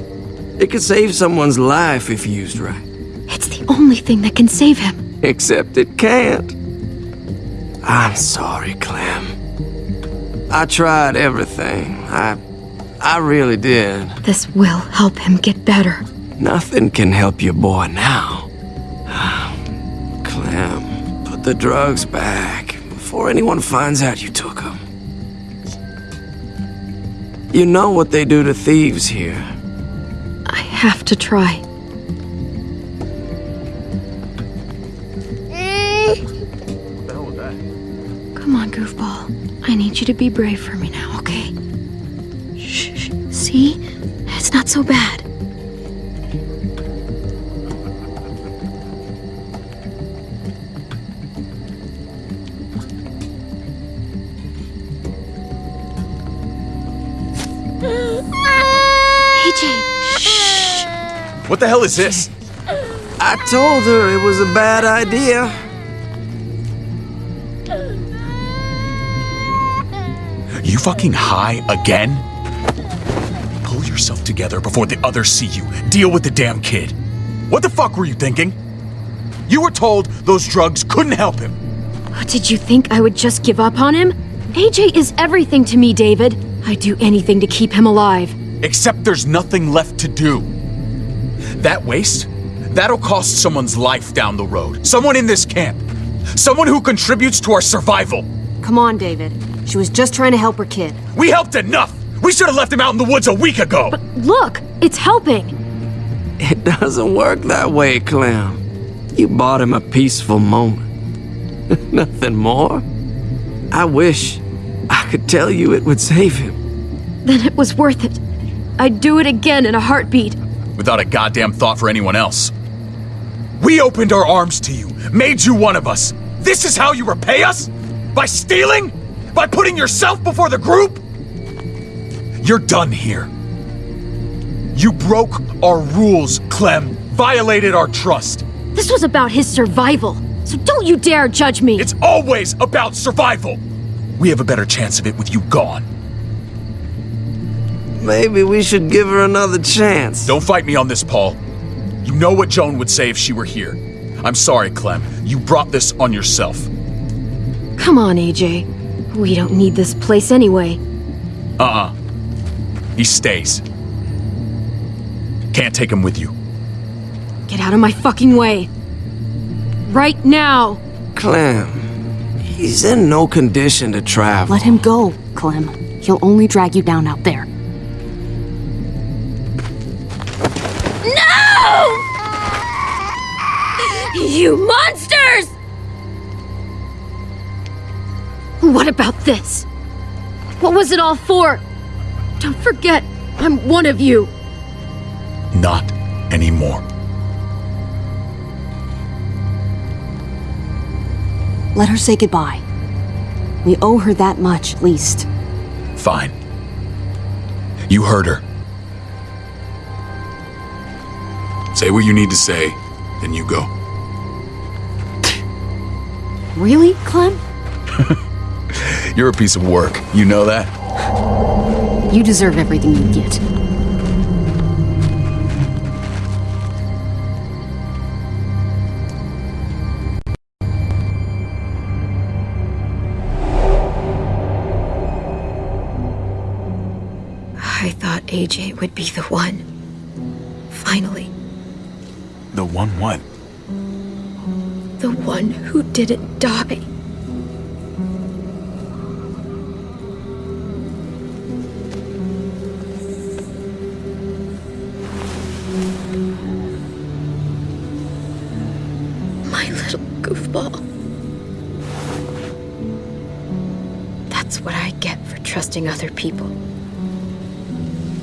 L: It could save someone's life if used right.
P: It's the only thing that can save him.
L: Except it can't. I'm sorry, Clem. I tried everything. I. I really did.
P: This will help him get better.
L: Nothing can help your boy now. [SIGHS] Clem, put the drugs back before anyone finds out you took them. You know what they do to thieves here.
P: I have to try. Brave for me now, okay? Shh. shh. See? It's not so bad. AJ,
A: What the hell is this?
L: I told her it was a bad idea.
A: Fucking high again? Pull yourself together before the others see you. Deal with the damn kid. What the fuck were you thinking? You were told those drugs couldn't help him.
P: What, did you think I would just give up on him? AJ is everything to me, David. I'd do anything to keep him alive.
A: Except there's nothing left to do. That waste? That'll cost someone's life down the road. Someone in this camp. Someone who contributes to our survival.
Q: Come on, David. She was just trying to help her kid.
A: We helped enough! We should have left him out in the woods a week ago!
P: But look, it's helping.
L: It doesn't work that way, Clem. You bought him a peaceful moment. [LAUGHS] Nothing more. I wish I could tell you it would save him.
P: Then it was worth it. I'd do it again in a heartbeat.
A: Without a goddamn thought for anyone else. We opened our arms to you, made you one of us. This is how you repay us? By stealing? By putting yourself before the group? You're done here. You broke our rules, Clem. Violated our trust.
P: This was about his survival. So don't you dare judge me.
A: It's always about survival. We have a better chance of it with you gone.
L: Maybe we should give her another chance.
A: Don't fight me on this, Paul. You know what Joan would say if she were here. I'm sorry, Clem. You brought this on yourself.
P: Come on, AJ. We don't need this place anyway.
A: Uh-uh. He stays. Can't take him with you.
P: Get out of my fucking way. Right now.
L: Clem, he's in no condition to travel.
Q: Let him go, Clem. He'll only drag you down out there.
P: No! You monsters! What about this? What was it all for? Don't forget, I'm one of you.
A: Not anymore.
Q: Let her say goodbye. We owe her that much, at least.
A: Fine. You heard her. Say what you need to say, then you go.
Q: Really, Clem? [LAUGHS] [LAUGHS]
A: You're a piece of work. You know that?
Q: You deserve everything you get.
P: I thought AJ would be the one. Finally,
G: The one what?
P: the one who didn't die. Goofball. That's what I get for trusting other people.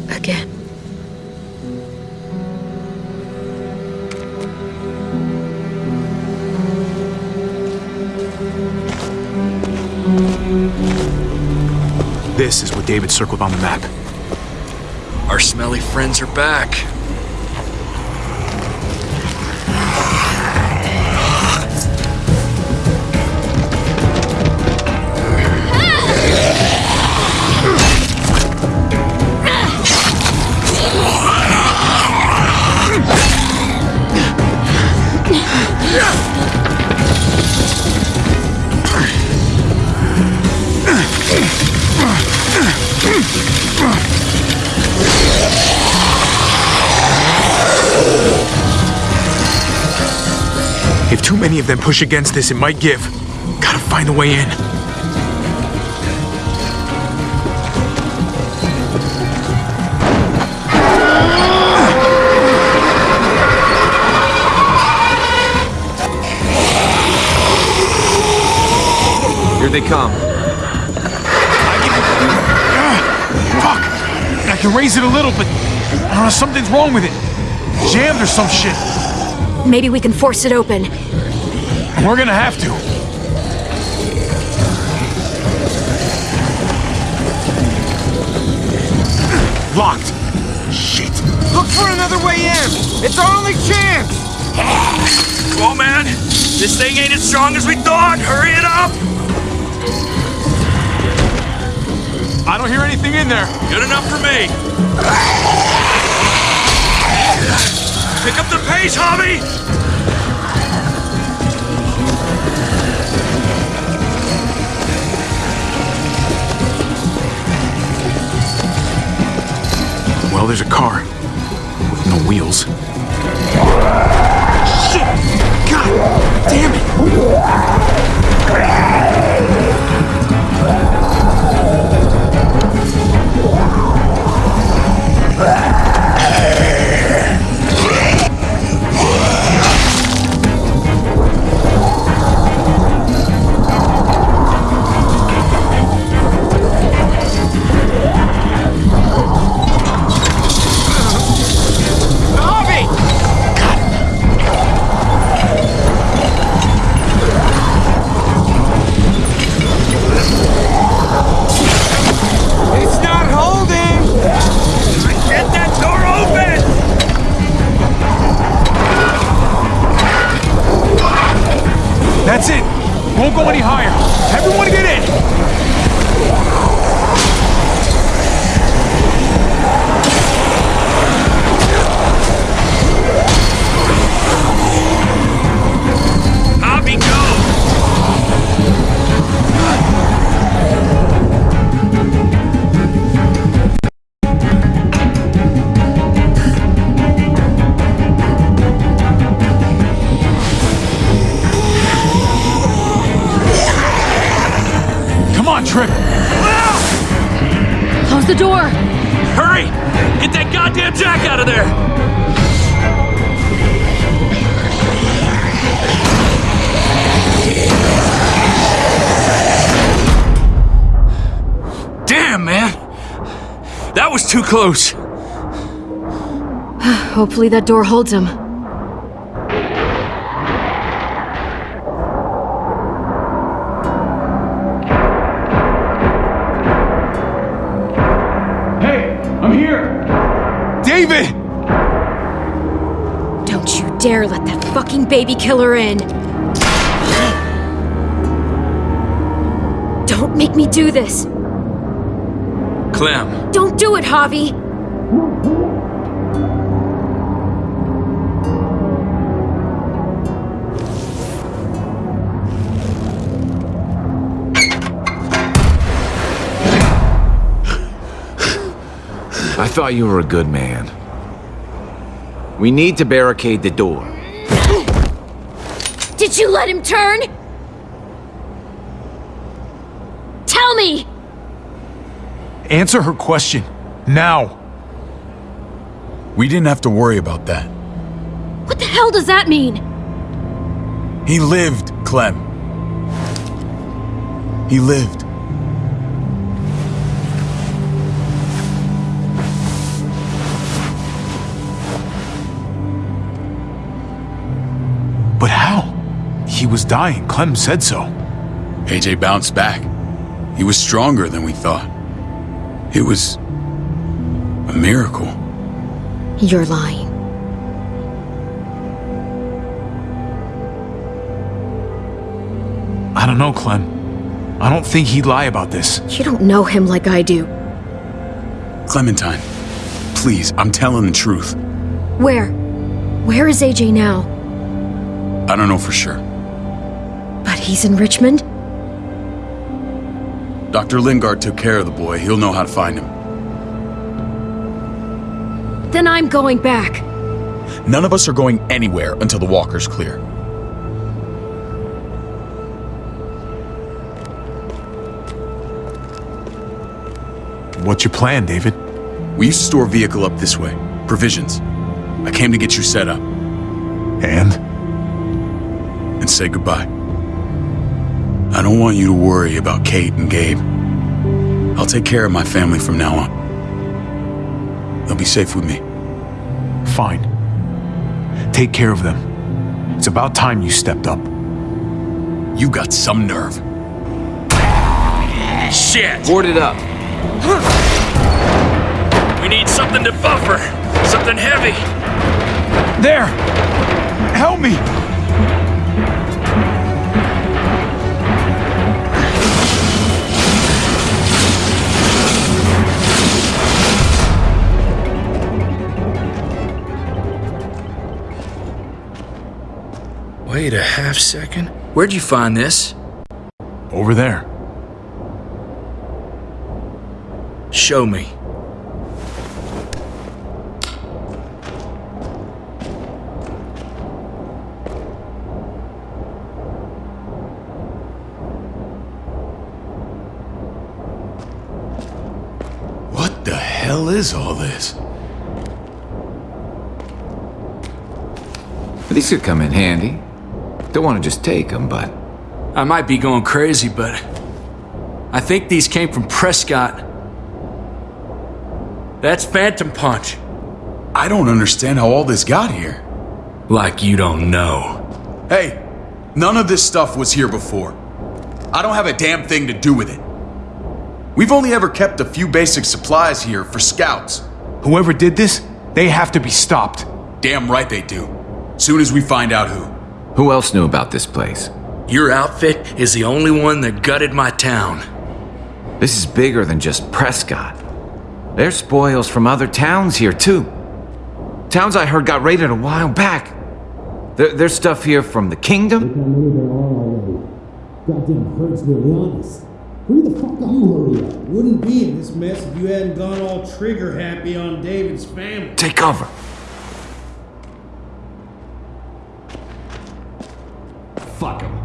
P: Again.
G: This is what David circled on the map.
J: Our smelly friends are back.
G: Many of them push against this, it might give. Gotta find a way in.
E: Here they come.
G: Ah, fuck! I can raise it a little, but I don't know, something's wrong with it. Jammed or some shit.
P: Maybe we can force it open.
G: We're gonna have to. Locked. Shit.
I: Look for another way in! It's our only chance!
J: Come on, man. This thing ain't as strong as we thought. Hurry it up.
G: I don't hear anything in there.
J: Good enough for me. Pick up the pace, Javi.
G: Well, there's a car. With no wheels. Shit! God damn it!
C: Close. [SIGHS]
P: Hopefully that door holds him.
G: Hey, I'm here! David!
P: Don't you dare let that fucking baby killer in! [GASPS] Don't make me do this!
J: Clem,
P: Don't do it, Javi!
E: I thought you were a good man. We need to barricade the door.
P: Did you let him turn? Tell me!
G: Answer her question. Now.
A: We didn't have to worry about that.
P: What the hell does that mean?
A: He lived, Clem. He lived.
G: But how? He was dying. Clem said so.
A: AJ bounced back. He was stronger than we thought. It was a miracle.
P: You're lying.
G: I don't know, Clem. I don't think he'd lie about this.
P: You don't know him like I do.
A: Clementine, please, I'm telling the truth.
P: Where? Where is AJ now?
A: I don't know for sure.
P: But he's in Richmond?
A: Dr. Lingard took care of the boy. He'll know how to find him.
P: Then I'm going back.
A: None of us are going anywhere until the walker's clear.
G: What's your plan, David?
A: We used to store a vehicle up this way. Provisions. I came to get you set up.
G: And?
A: And say goodbye. I don't want you to worry about Kate and Gabe. I'll take care of my family from now on. They'll be safe with me.
G: Fine. Take care of them. It's about time you stepped up.
A: You got some nerve.
J: Shit!
E: Board it up.
J: We need something to buffer. Something heavy.
G: There! Help me!
J: Wait a half second. Where'd you find this?
G: Over there.
J: Show me.
A: What the hell is all this?
E: These could come in handy. Don't want to just take them, but...
J: I might be going crazy, but I think these came from Prescott. That's Phantom Punch.
A: I don't understand how all this got here.
J: Like you don't know.
A: Hey, none of this stuff was here before. I don't have a damn thing to do with it. We've only ever kept a few basic supplies here for scouts.
G: Whoever did this, they have to be stopped.
A: Damn right they do. Soon as we find out who.
E: Who else knew about this place?
J: Your outfit is the only one that gutted my town.
E: This is bigger than just Prescott. There's spoils from other towns here, too. Towns I heard got raided a while back. There, there's stuff here from the kingdom.
R: Goddamn hurts really honest. Hurry the fuck are You hurry up. Wouldn't be in this mess if you hadn't gone all trigger happy on David's family.
E: Take cover.
L: Fuck him.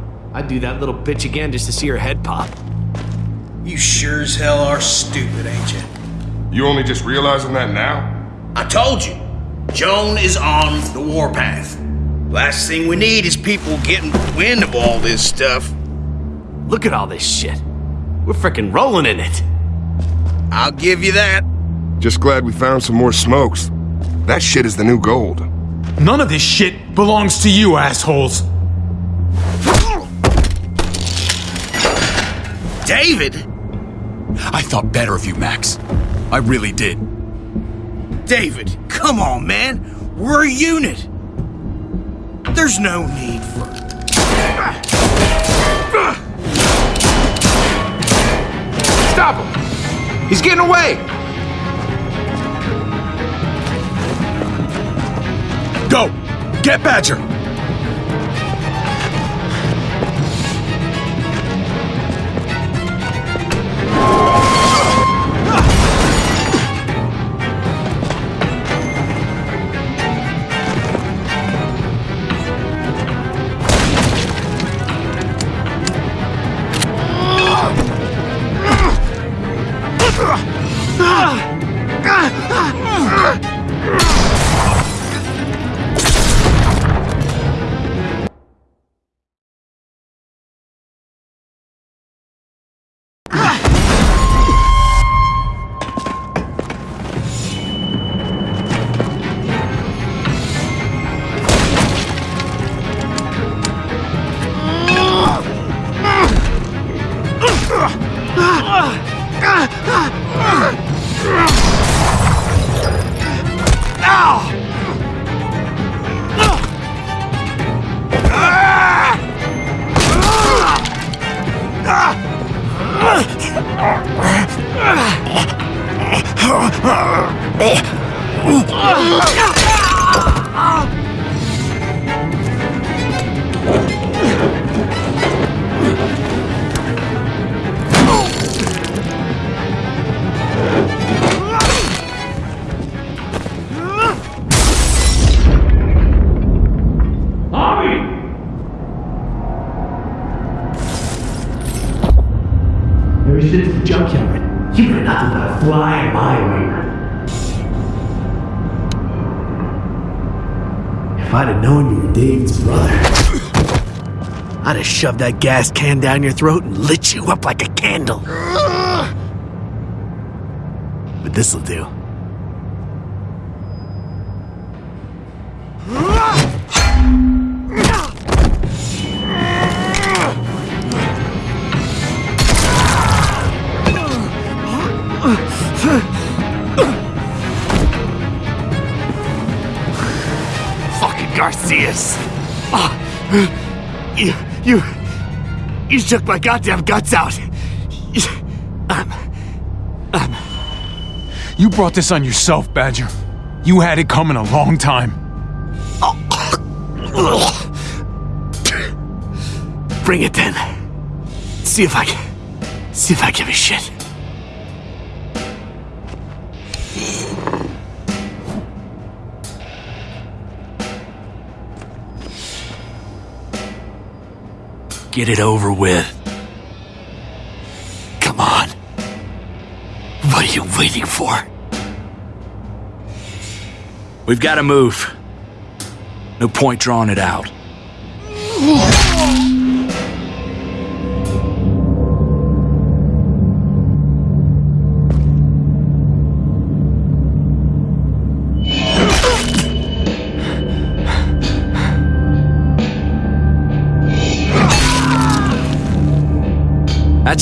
L: I'd do that little bitch again just to see her head pop.
O: You sure as hell are stupid, ain't you?
S: You only just realizing that now?
O: I told you. Joan is on the warpath. Last thing we need is people getting wind of all this stuff.
T: Look at all this shit. We're frickin' rolling in it.
O: I'll give you that.
S: Just glad we found some more smokes. That shit is the new gold.
G: None of this shit belongs to you, assholes.
O: David?
A: I thought better of you, Max. I really did.
O: David, come on, man. We're a unit. There's no need for.
E: Stop him! He's getting away!
A: Go! Get Badger!
U: Since the junkyard, you've not nothing but a fly in my way. If I'd have known you were David's brother, I'd have shoved that gas can down your throat and lit you up like a candle. But this'll do. Fucking Garcias! Oh, you, you, you shook my goddamn guts out. I'm, I'm.
G: You brought this on yourself, Badger. You had it coming a long time.
U: Bring it then. See if I can. See if I give a shit. Get it over with. Come on. What are you waiting for?
J: We've got to move. No point drawing it out.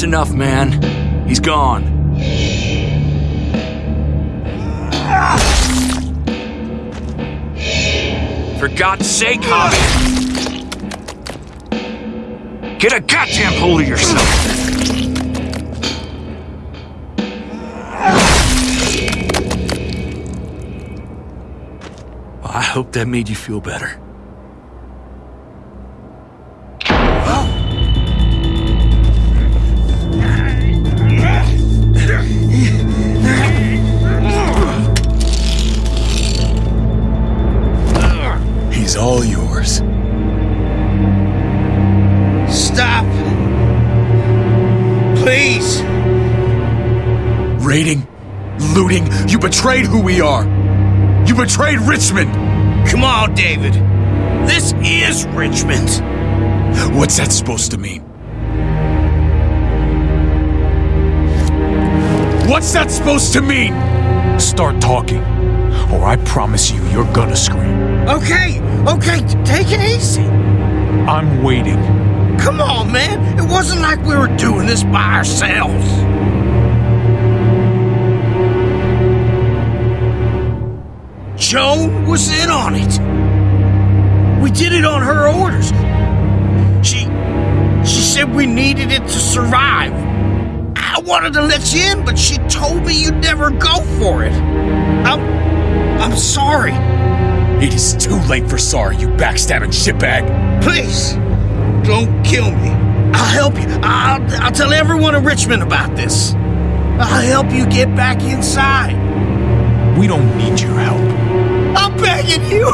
J: That's enough, man. He's gone. For God's sake, Javi! Get a goddamn hold of yourself! I hope that made you feel better.
A: We are. You betrayed Richmond.
O: Come on, David. This is Richmond.
A: What's that supposed to mean? What's that supposed to mean?
G: Start talking, or I promise you, you're gonna scream.
O: Okay, okay, take it easy.
G: I'm waiting.
O: Come on, man. It wasn't like we were doing this by ourselves. Joan was in on it. We did it on her orders. She she said we needed it to survive. I wanted to let you in, but she told me you'd never go for it. I'm I'm sorry.
A: It is too late for sorry, you backstabbing shitbag.
O: Please, don't kill me. I'll help you. I'll, I'll tell everyone in Richmond about this. I'll help you get back inside.
G: We don't need your help.
O: I'm begging you.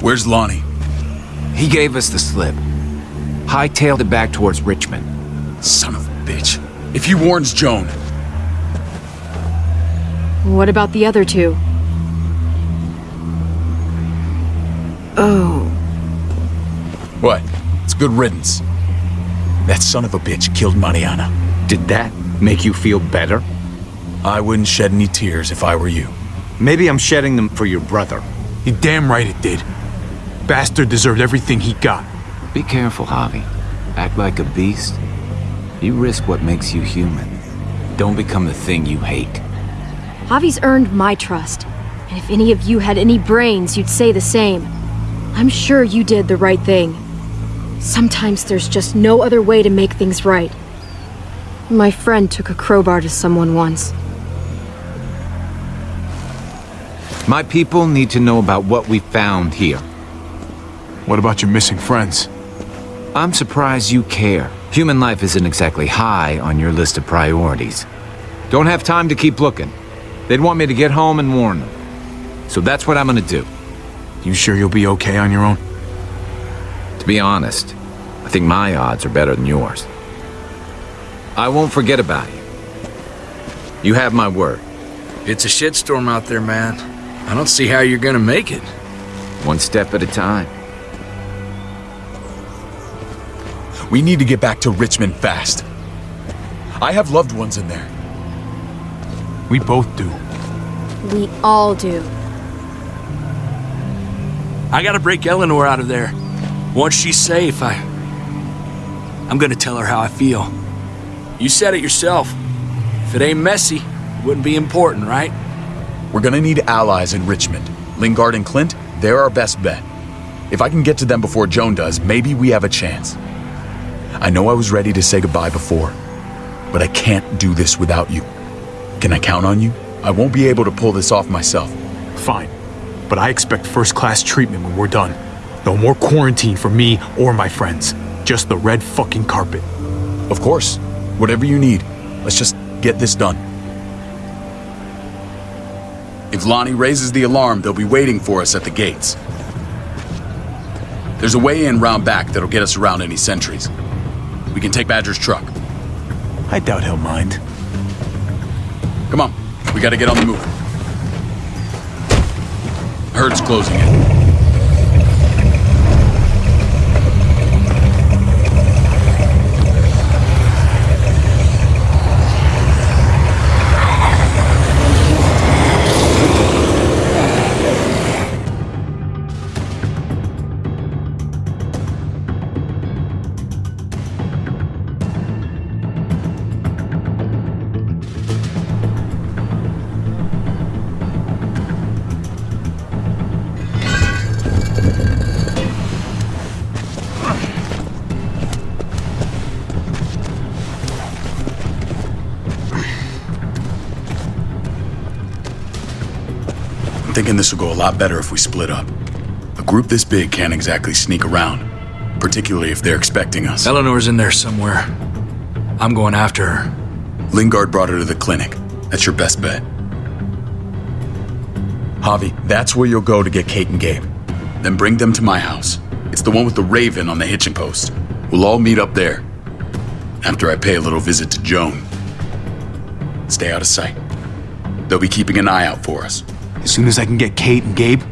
A: Where's Lonnie?
E: He gave us the slip. Hightailed it back towards Richmond.
A: Son of a bitch. If he warns Joan,
P: What about the other two? Oh.
A: what? It's good riddance. That son of a bitch killed Mariana.
E: Did that make you feel better?
A: I wouldn't shed any tears if I were you.
E: Maybe I'm shedding them for your brother.
G: You damn right it did. Bastard deserved everything he got.
E: Be careful, Javi. Act like a beast. You risk what makes you human. Don't become the thing you hate.
P: Javi's earned my trust. And if any of you had any brains, you'd say the same. I'm sure you did the right thing. Sometimes there's just no other way to make things right. My friend took a crowbar to someone once.
E: My people need to know about what we found here.
G: What about your missing friends?
E: I'm surprised you care. Human life isn't exactly high on your list of priorities. Don't have time to keep looking. They'd want me to get home and warn them. So that's what I'm gonna do.
G: You sure you'll be okay on your own?
E: To be honest, I think my odds are better than yours. I won't forget about you. You have my word.
J: It's a shitstorm out there, man. I don't see how you're gonna make it.
E: One step at a time.
A: We need to get back to Richmond fast. I have loved ones in there.
G: We both do.
P: We all do.
J: I gotta break Eleanor out of there. Once she's safe, I. I'm gonna tell her how I feel. You said it yourself. If it ain't messy, it wouldn't be important, right?
A: We're gonna need allies in Richmond. Lingard and Clint, they're our best bet. If I can get to them before Joan does, maybe we have a chance. I know I was ready to say goodbye before, but I can't do this without you. Can I count on you? I won't be able to pull this off myself.
G: Fine. But I expect first class treatment when we're done. No more quarantine for me or my friends. Just the red fucking carpet.
A: Of course. Whatever you need. Let's just get this done. If Lonnie raises the alarm, they'll be waiting for us at the gates. There's a way in round back that'll get us around any sentries. We can take Badger's truck.
G: I doubt he'll mind.
A: Come on, we gotta get on the move. Herd's closing in. Thinking this will go a lot better if we split up. A group this big can't exactly sneak around, particularly if they're expecting us.
J: Eleanor's in there somewhere. I'm going after her.
A: Lingard brought her to the clinic. That's your best bet. Javi, that's where you'll go to get Kate and Gabe. Then bring them to my house. It's the one with the raven on the hitching post. We'll all meet up there. After I pay a little visit to Joan. Stay out of sight. They'll be keeping an eye out for us.
G: As soon as I can get Kate and Gabe,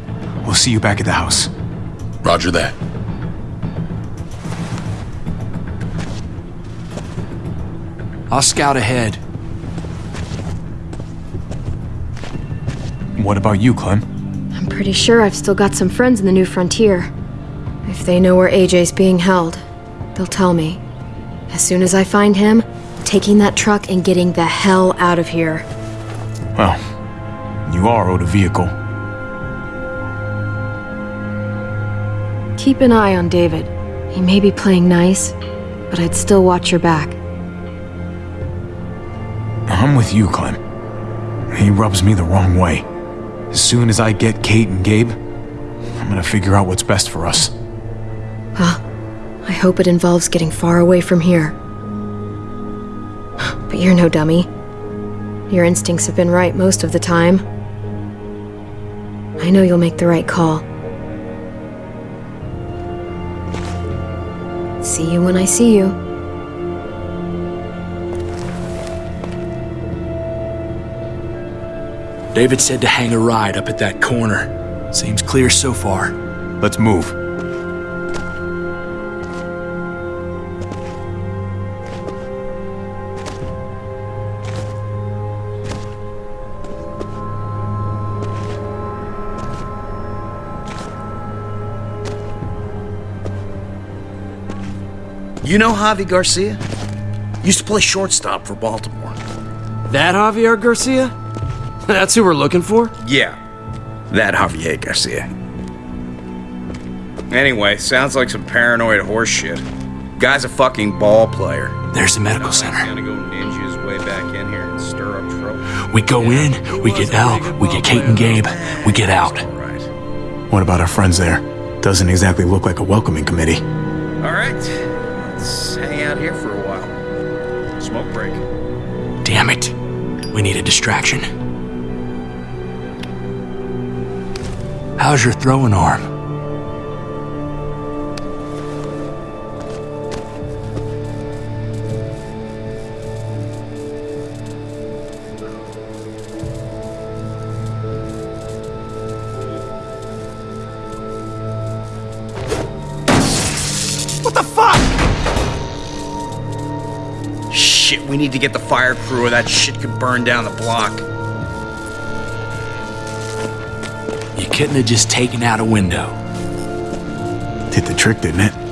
G: we'll see you back at the house.
A: Roger that.
J: I'll scout ahead.
G: What about you, Clem?
P: I'm pretty sure I've still got some friends in the New Frontier. If they know where AJ's being held, they'll tell me. As soon as I find him, taking that truck and getting the hell out of here.
G: Well, you are owed a vehicle.
P: Keep an eye on David. He may be playing nice, but I'd still watch your back.
G: I'm with you, Clem. He rubs me the wrong way. As soon as I get Kate and Gabe, I'm gonna figure out what's best for us.
P: Well, I hope it involves getting far away from here. But you're no dummy. Your instincts have been right most of the time. I know you'll make the right call. See you when I see you.
J: David said to hang a ride up at that corner. Seems clear so far.
G: Let's move.
O: You know Javi Garcia? Used to play shortstop for Baltimore.
L: That Javier Garcia? [LAUGHS] That's who we're looking for?
V: Yeah, that Javier Garcia. Anyway, sounds like some paranoid horseshit. Guy's a fucking ball player.
J: There's the medical center.
V: Gonna go ninja his way back in here and stir up trouble.
J: We go in, we get Elle, we get Kate and Gabe, we get out.
G: What about our friends there? Doesn't exactly look like a welcoming committee.
V: All right,
J: Damn it. We need a distraction. How's your throwing arm?
V: Need to get the fire crew or that shit could burn down the block.
J: You couldn't have just taken out a window.
G: Did the trick, didn't it?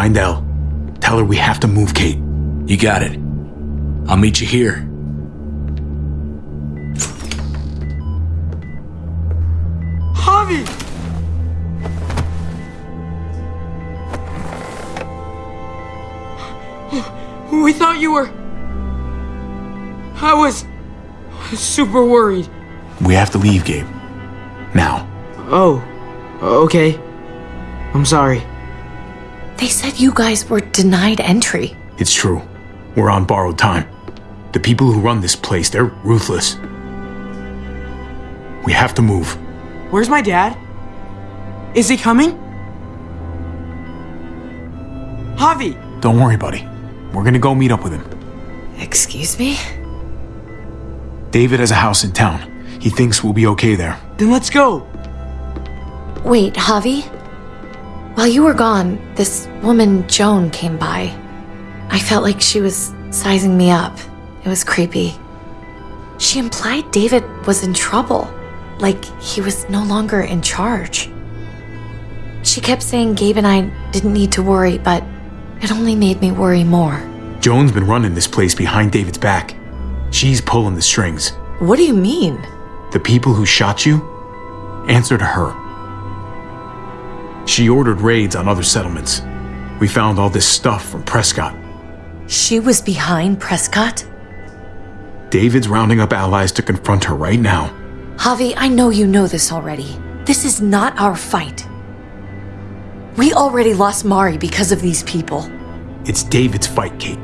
G: Find Elle. Tell her we have to move Kate.
J: You got it. I'll meet you here.
I: Javi! We thought you were. I was. super worried.
G: We have to leave, Gabe. Now.
I: Oh, okay. I'm sorry.
H: They said you guys were denied entry.
G: It's true. We're on borrowed time. The people who run this place, they're ruthless. We have to move.
I: Where's my dad? Is he coming? Javi!
G: Don't worry, buddy. We're gonna go meet up with him.
H: Excuse me?
G: David has a house in town. He thinks we'll be okay there.
I: Then let's go!
H: Wait, Javi? While you were gone, this woman, Joan, came by. I felt like she was sizing me up. It was creepy. She implied David was in trouble, like he was no longer in charge. She kept saying Gabe and I didn't need to worry, but it only made me worry more.
G: Joan's been running this place behind David's back. She's pulling the strings.
H: What do you mean?
G: The people who shot you answer to her. She ordered raids on other settlements. We found all this stuff from Prescott.
H: She was behind Prescott?
G: David's rounding up allies to confront her right now.
H: Javi, I know you know this already. This is not our fight. We already lost Mari because of these people.
G: It's David's fight, Kate.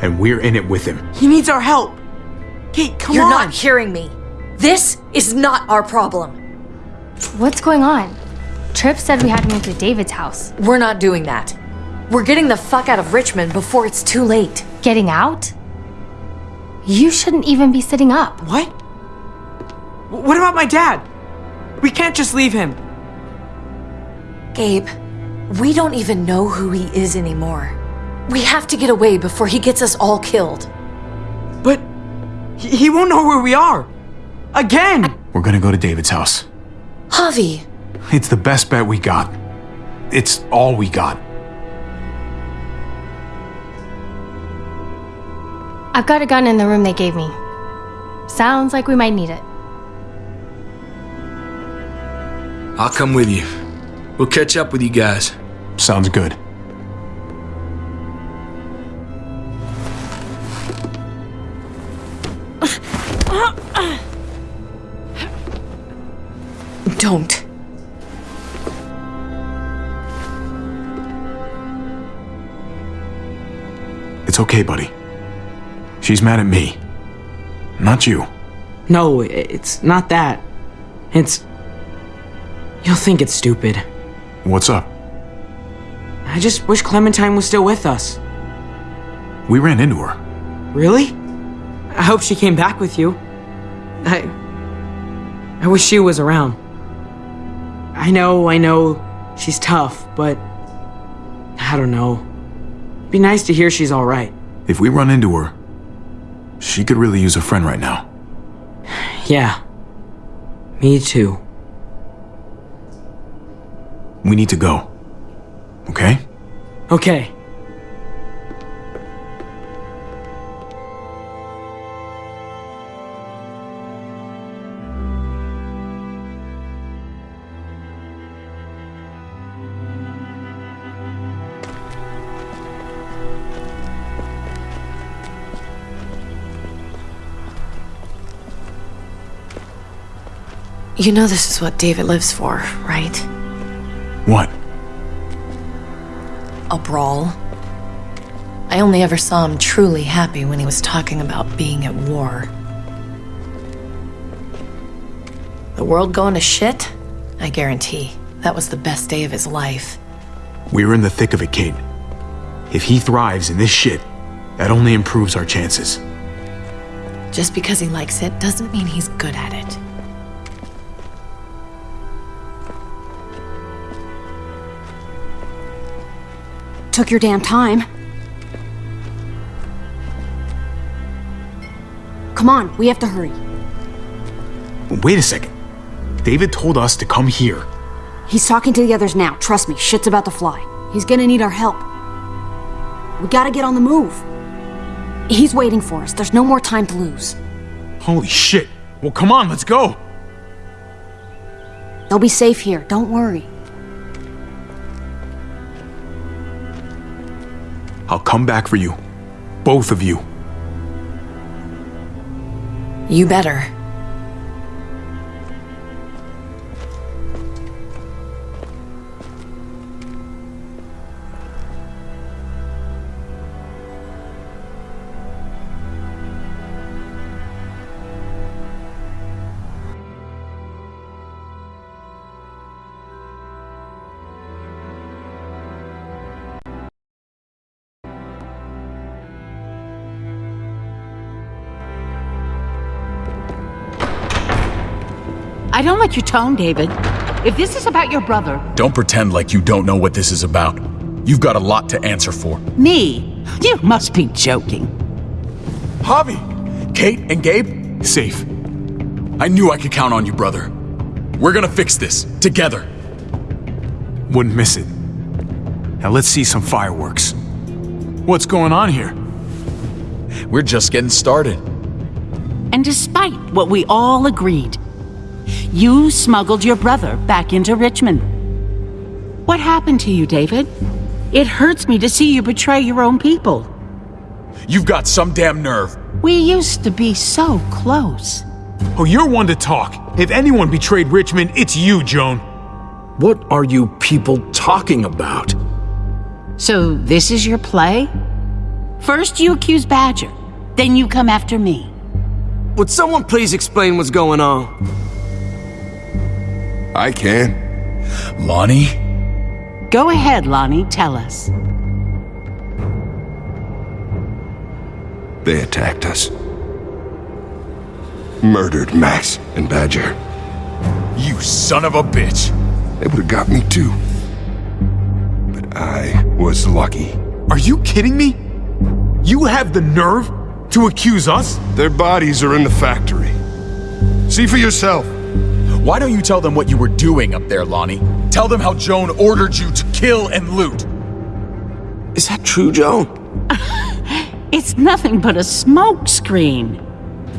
G: And we're in it with him.
I: He needs our help. Kate, come on!
H: You're not hearing me. This is not our problem.
C: What's going on? Tripp said we had to move to David's house.
H: We're not doing that. We're getting the fuck out of Richmond before it's too late.
C: Getting out? You shouldn't even be sitting up.
I: What? What about my dad? We can't just leave him.
H: Gabe, we don't even know who he is anymore. We have to get away before he gets us all killed.
I: But he, he won't know where we are. Again!
G: We're gonna go to David's house.
H: Javi,
G: It's the best bet we got. It's all we got.
C: I've got a gun in the room they gave me. Sounds like we might need it.
J: I'll come with you. We'll catch up with you guys.
G: Sounds good.
H: don't.
G: It's okay, buddy. She's mad at me. Not you.
I: No, it's not that. It's. You'll think it's stupid.
G: What's up?
I: I just wish Clementine was still with us.
G: We ran into her.
I: Really? I hope she came back with you. I. I wish she was around. I know, I know, she's tough, but. I don't know. Be nice to hear she's alright.
G: If we run into her, she could really use a friend right now.
I: Yeah. Me too.
G: We need to go. Okay?
I: Okay.
H: You know this is what David lives for, right?
G: What?
H: A brawl. I only ever saw him truly happy when he was talking about being at war. The world going to shit? I guarantee. That was the best day of his life.
G: We're in the thick of it, Kate. If he thrives in this shit, that only improves our chances.
H: Just because he likes it doesn't mean he's good at it.
Q: Took your damn time. Come on, we have to hurry.
G: Wait a second. David told us to come here.
Q: He's talking to the others now. Trust me, shit's about to fly. He's gonna need our help. We gotta get on the move. He's waiting for us. There's no more time to lose.
G: Holy shit. Well, come on, let's go.
Q: They'll be safe here. Don't worry.
G: I'll come back for you. Both of you.
H: You better.
N: Don't like your tone, David. If this is about your brother,
A: Don't pretend like you don't know what this is about. You've got a lot to answer for.
N: me, you must be joking.
A: Javi! Kate and Gabe? Safe. I knew I could count on you, brother. We're gonna fix this, together.
G: Wouldn't miss it. Now let's see some fireworks. What's going on here?
A: We're just getting started.
N: And despite what we all agreed, you smuggled your brother back into Richmond. What happened to you, David? It hurts me to see you betray your own people.
A: You've got some damn nerve.
N: We used to be so close.
G: Oh, you're one to talk. If anyone betrayed Richmond, it's you, Joan.
M: What are you people talking about?
N: So this is your play? First you accuse Badger, then you come after me.
L: Would someone please explain what's going on?
S: I can.
A: Lonnie?
N: Go ahead, Lonnie, tell us.
S: They attacked us. Murdered Max and Badger.
A: You son of a bitch.
S: They would have got me too. But I was lucky.
G: Are you kidding me? You have the nerve to accuse us?
S: Their bodies are in the factory. See for yourself.
A: Why don't you tell them what you were doing up there, Lonnie? Tell them how Joan ordered you to kill and loot.
L: Is that true, Joan? [LAUGHS]
N: It's nothing but a smoke screen.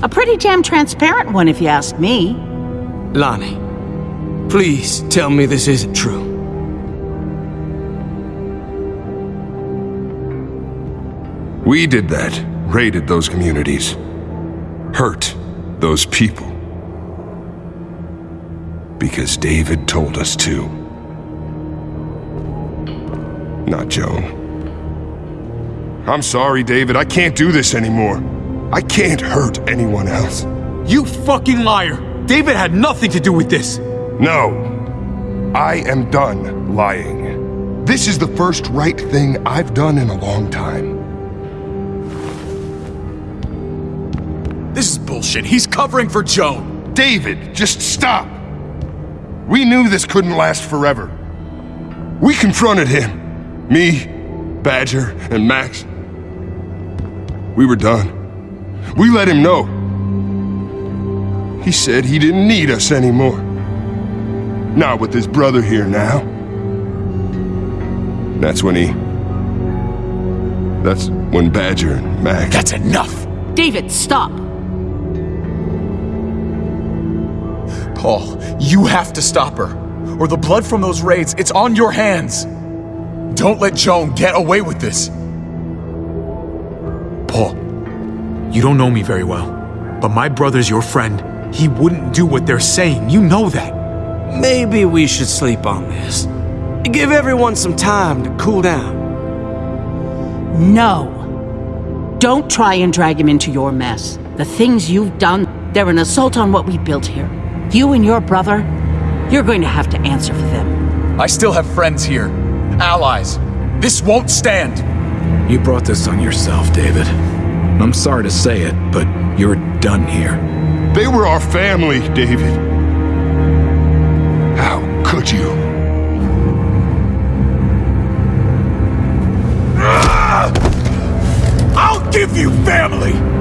N: A pretty damn transparent one, if you ask me.
L: Lonnie, please tell me this isn't true.
S: We did that. Raided those communities. Hurt those people. Because David told us to. Not Joan. I'm sorry, David. I can't do this anymore. I can't hurt anyone else.
G: You fucking liar! David had nothing to do with this!
S: No. I am done lying. This is the first right thing I've done in a long time.
A: This is bullshit. He's covering for Joan.
S: David, just stop. We knew this couldn't last forever. We confronted him. Me, Badger, and Max. We were done. We let him know. He said he didn't need us anymore. Not with his brother here now. That's when he... That's when Badger and Max...
A: That's enough!
N: David, stop!
A: Paul, you have to stop her. Or the blood from those raids, it's on your hands. Don't let Joan get away with this.
G: Paul, you don't know me very well, but my brother's your friend. He wouldn't do what they're saying. You know that.
L: Maybe we should sleep on this. Give everyone some time to cool down.
N: No. Don't try and drag him into your mess. The things you've done, they're an assault on what we built here. You and your brother, you're going to have to answer for them.
A: I still have friends here. Allies. This won't stand.
M: You brought this on yourself, David. I'm sorry to say it, but you're done here.
S: They were our family, David. How could you?
A: I'll give you family!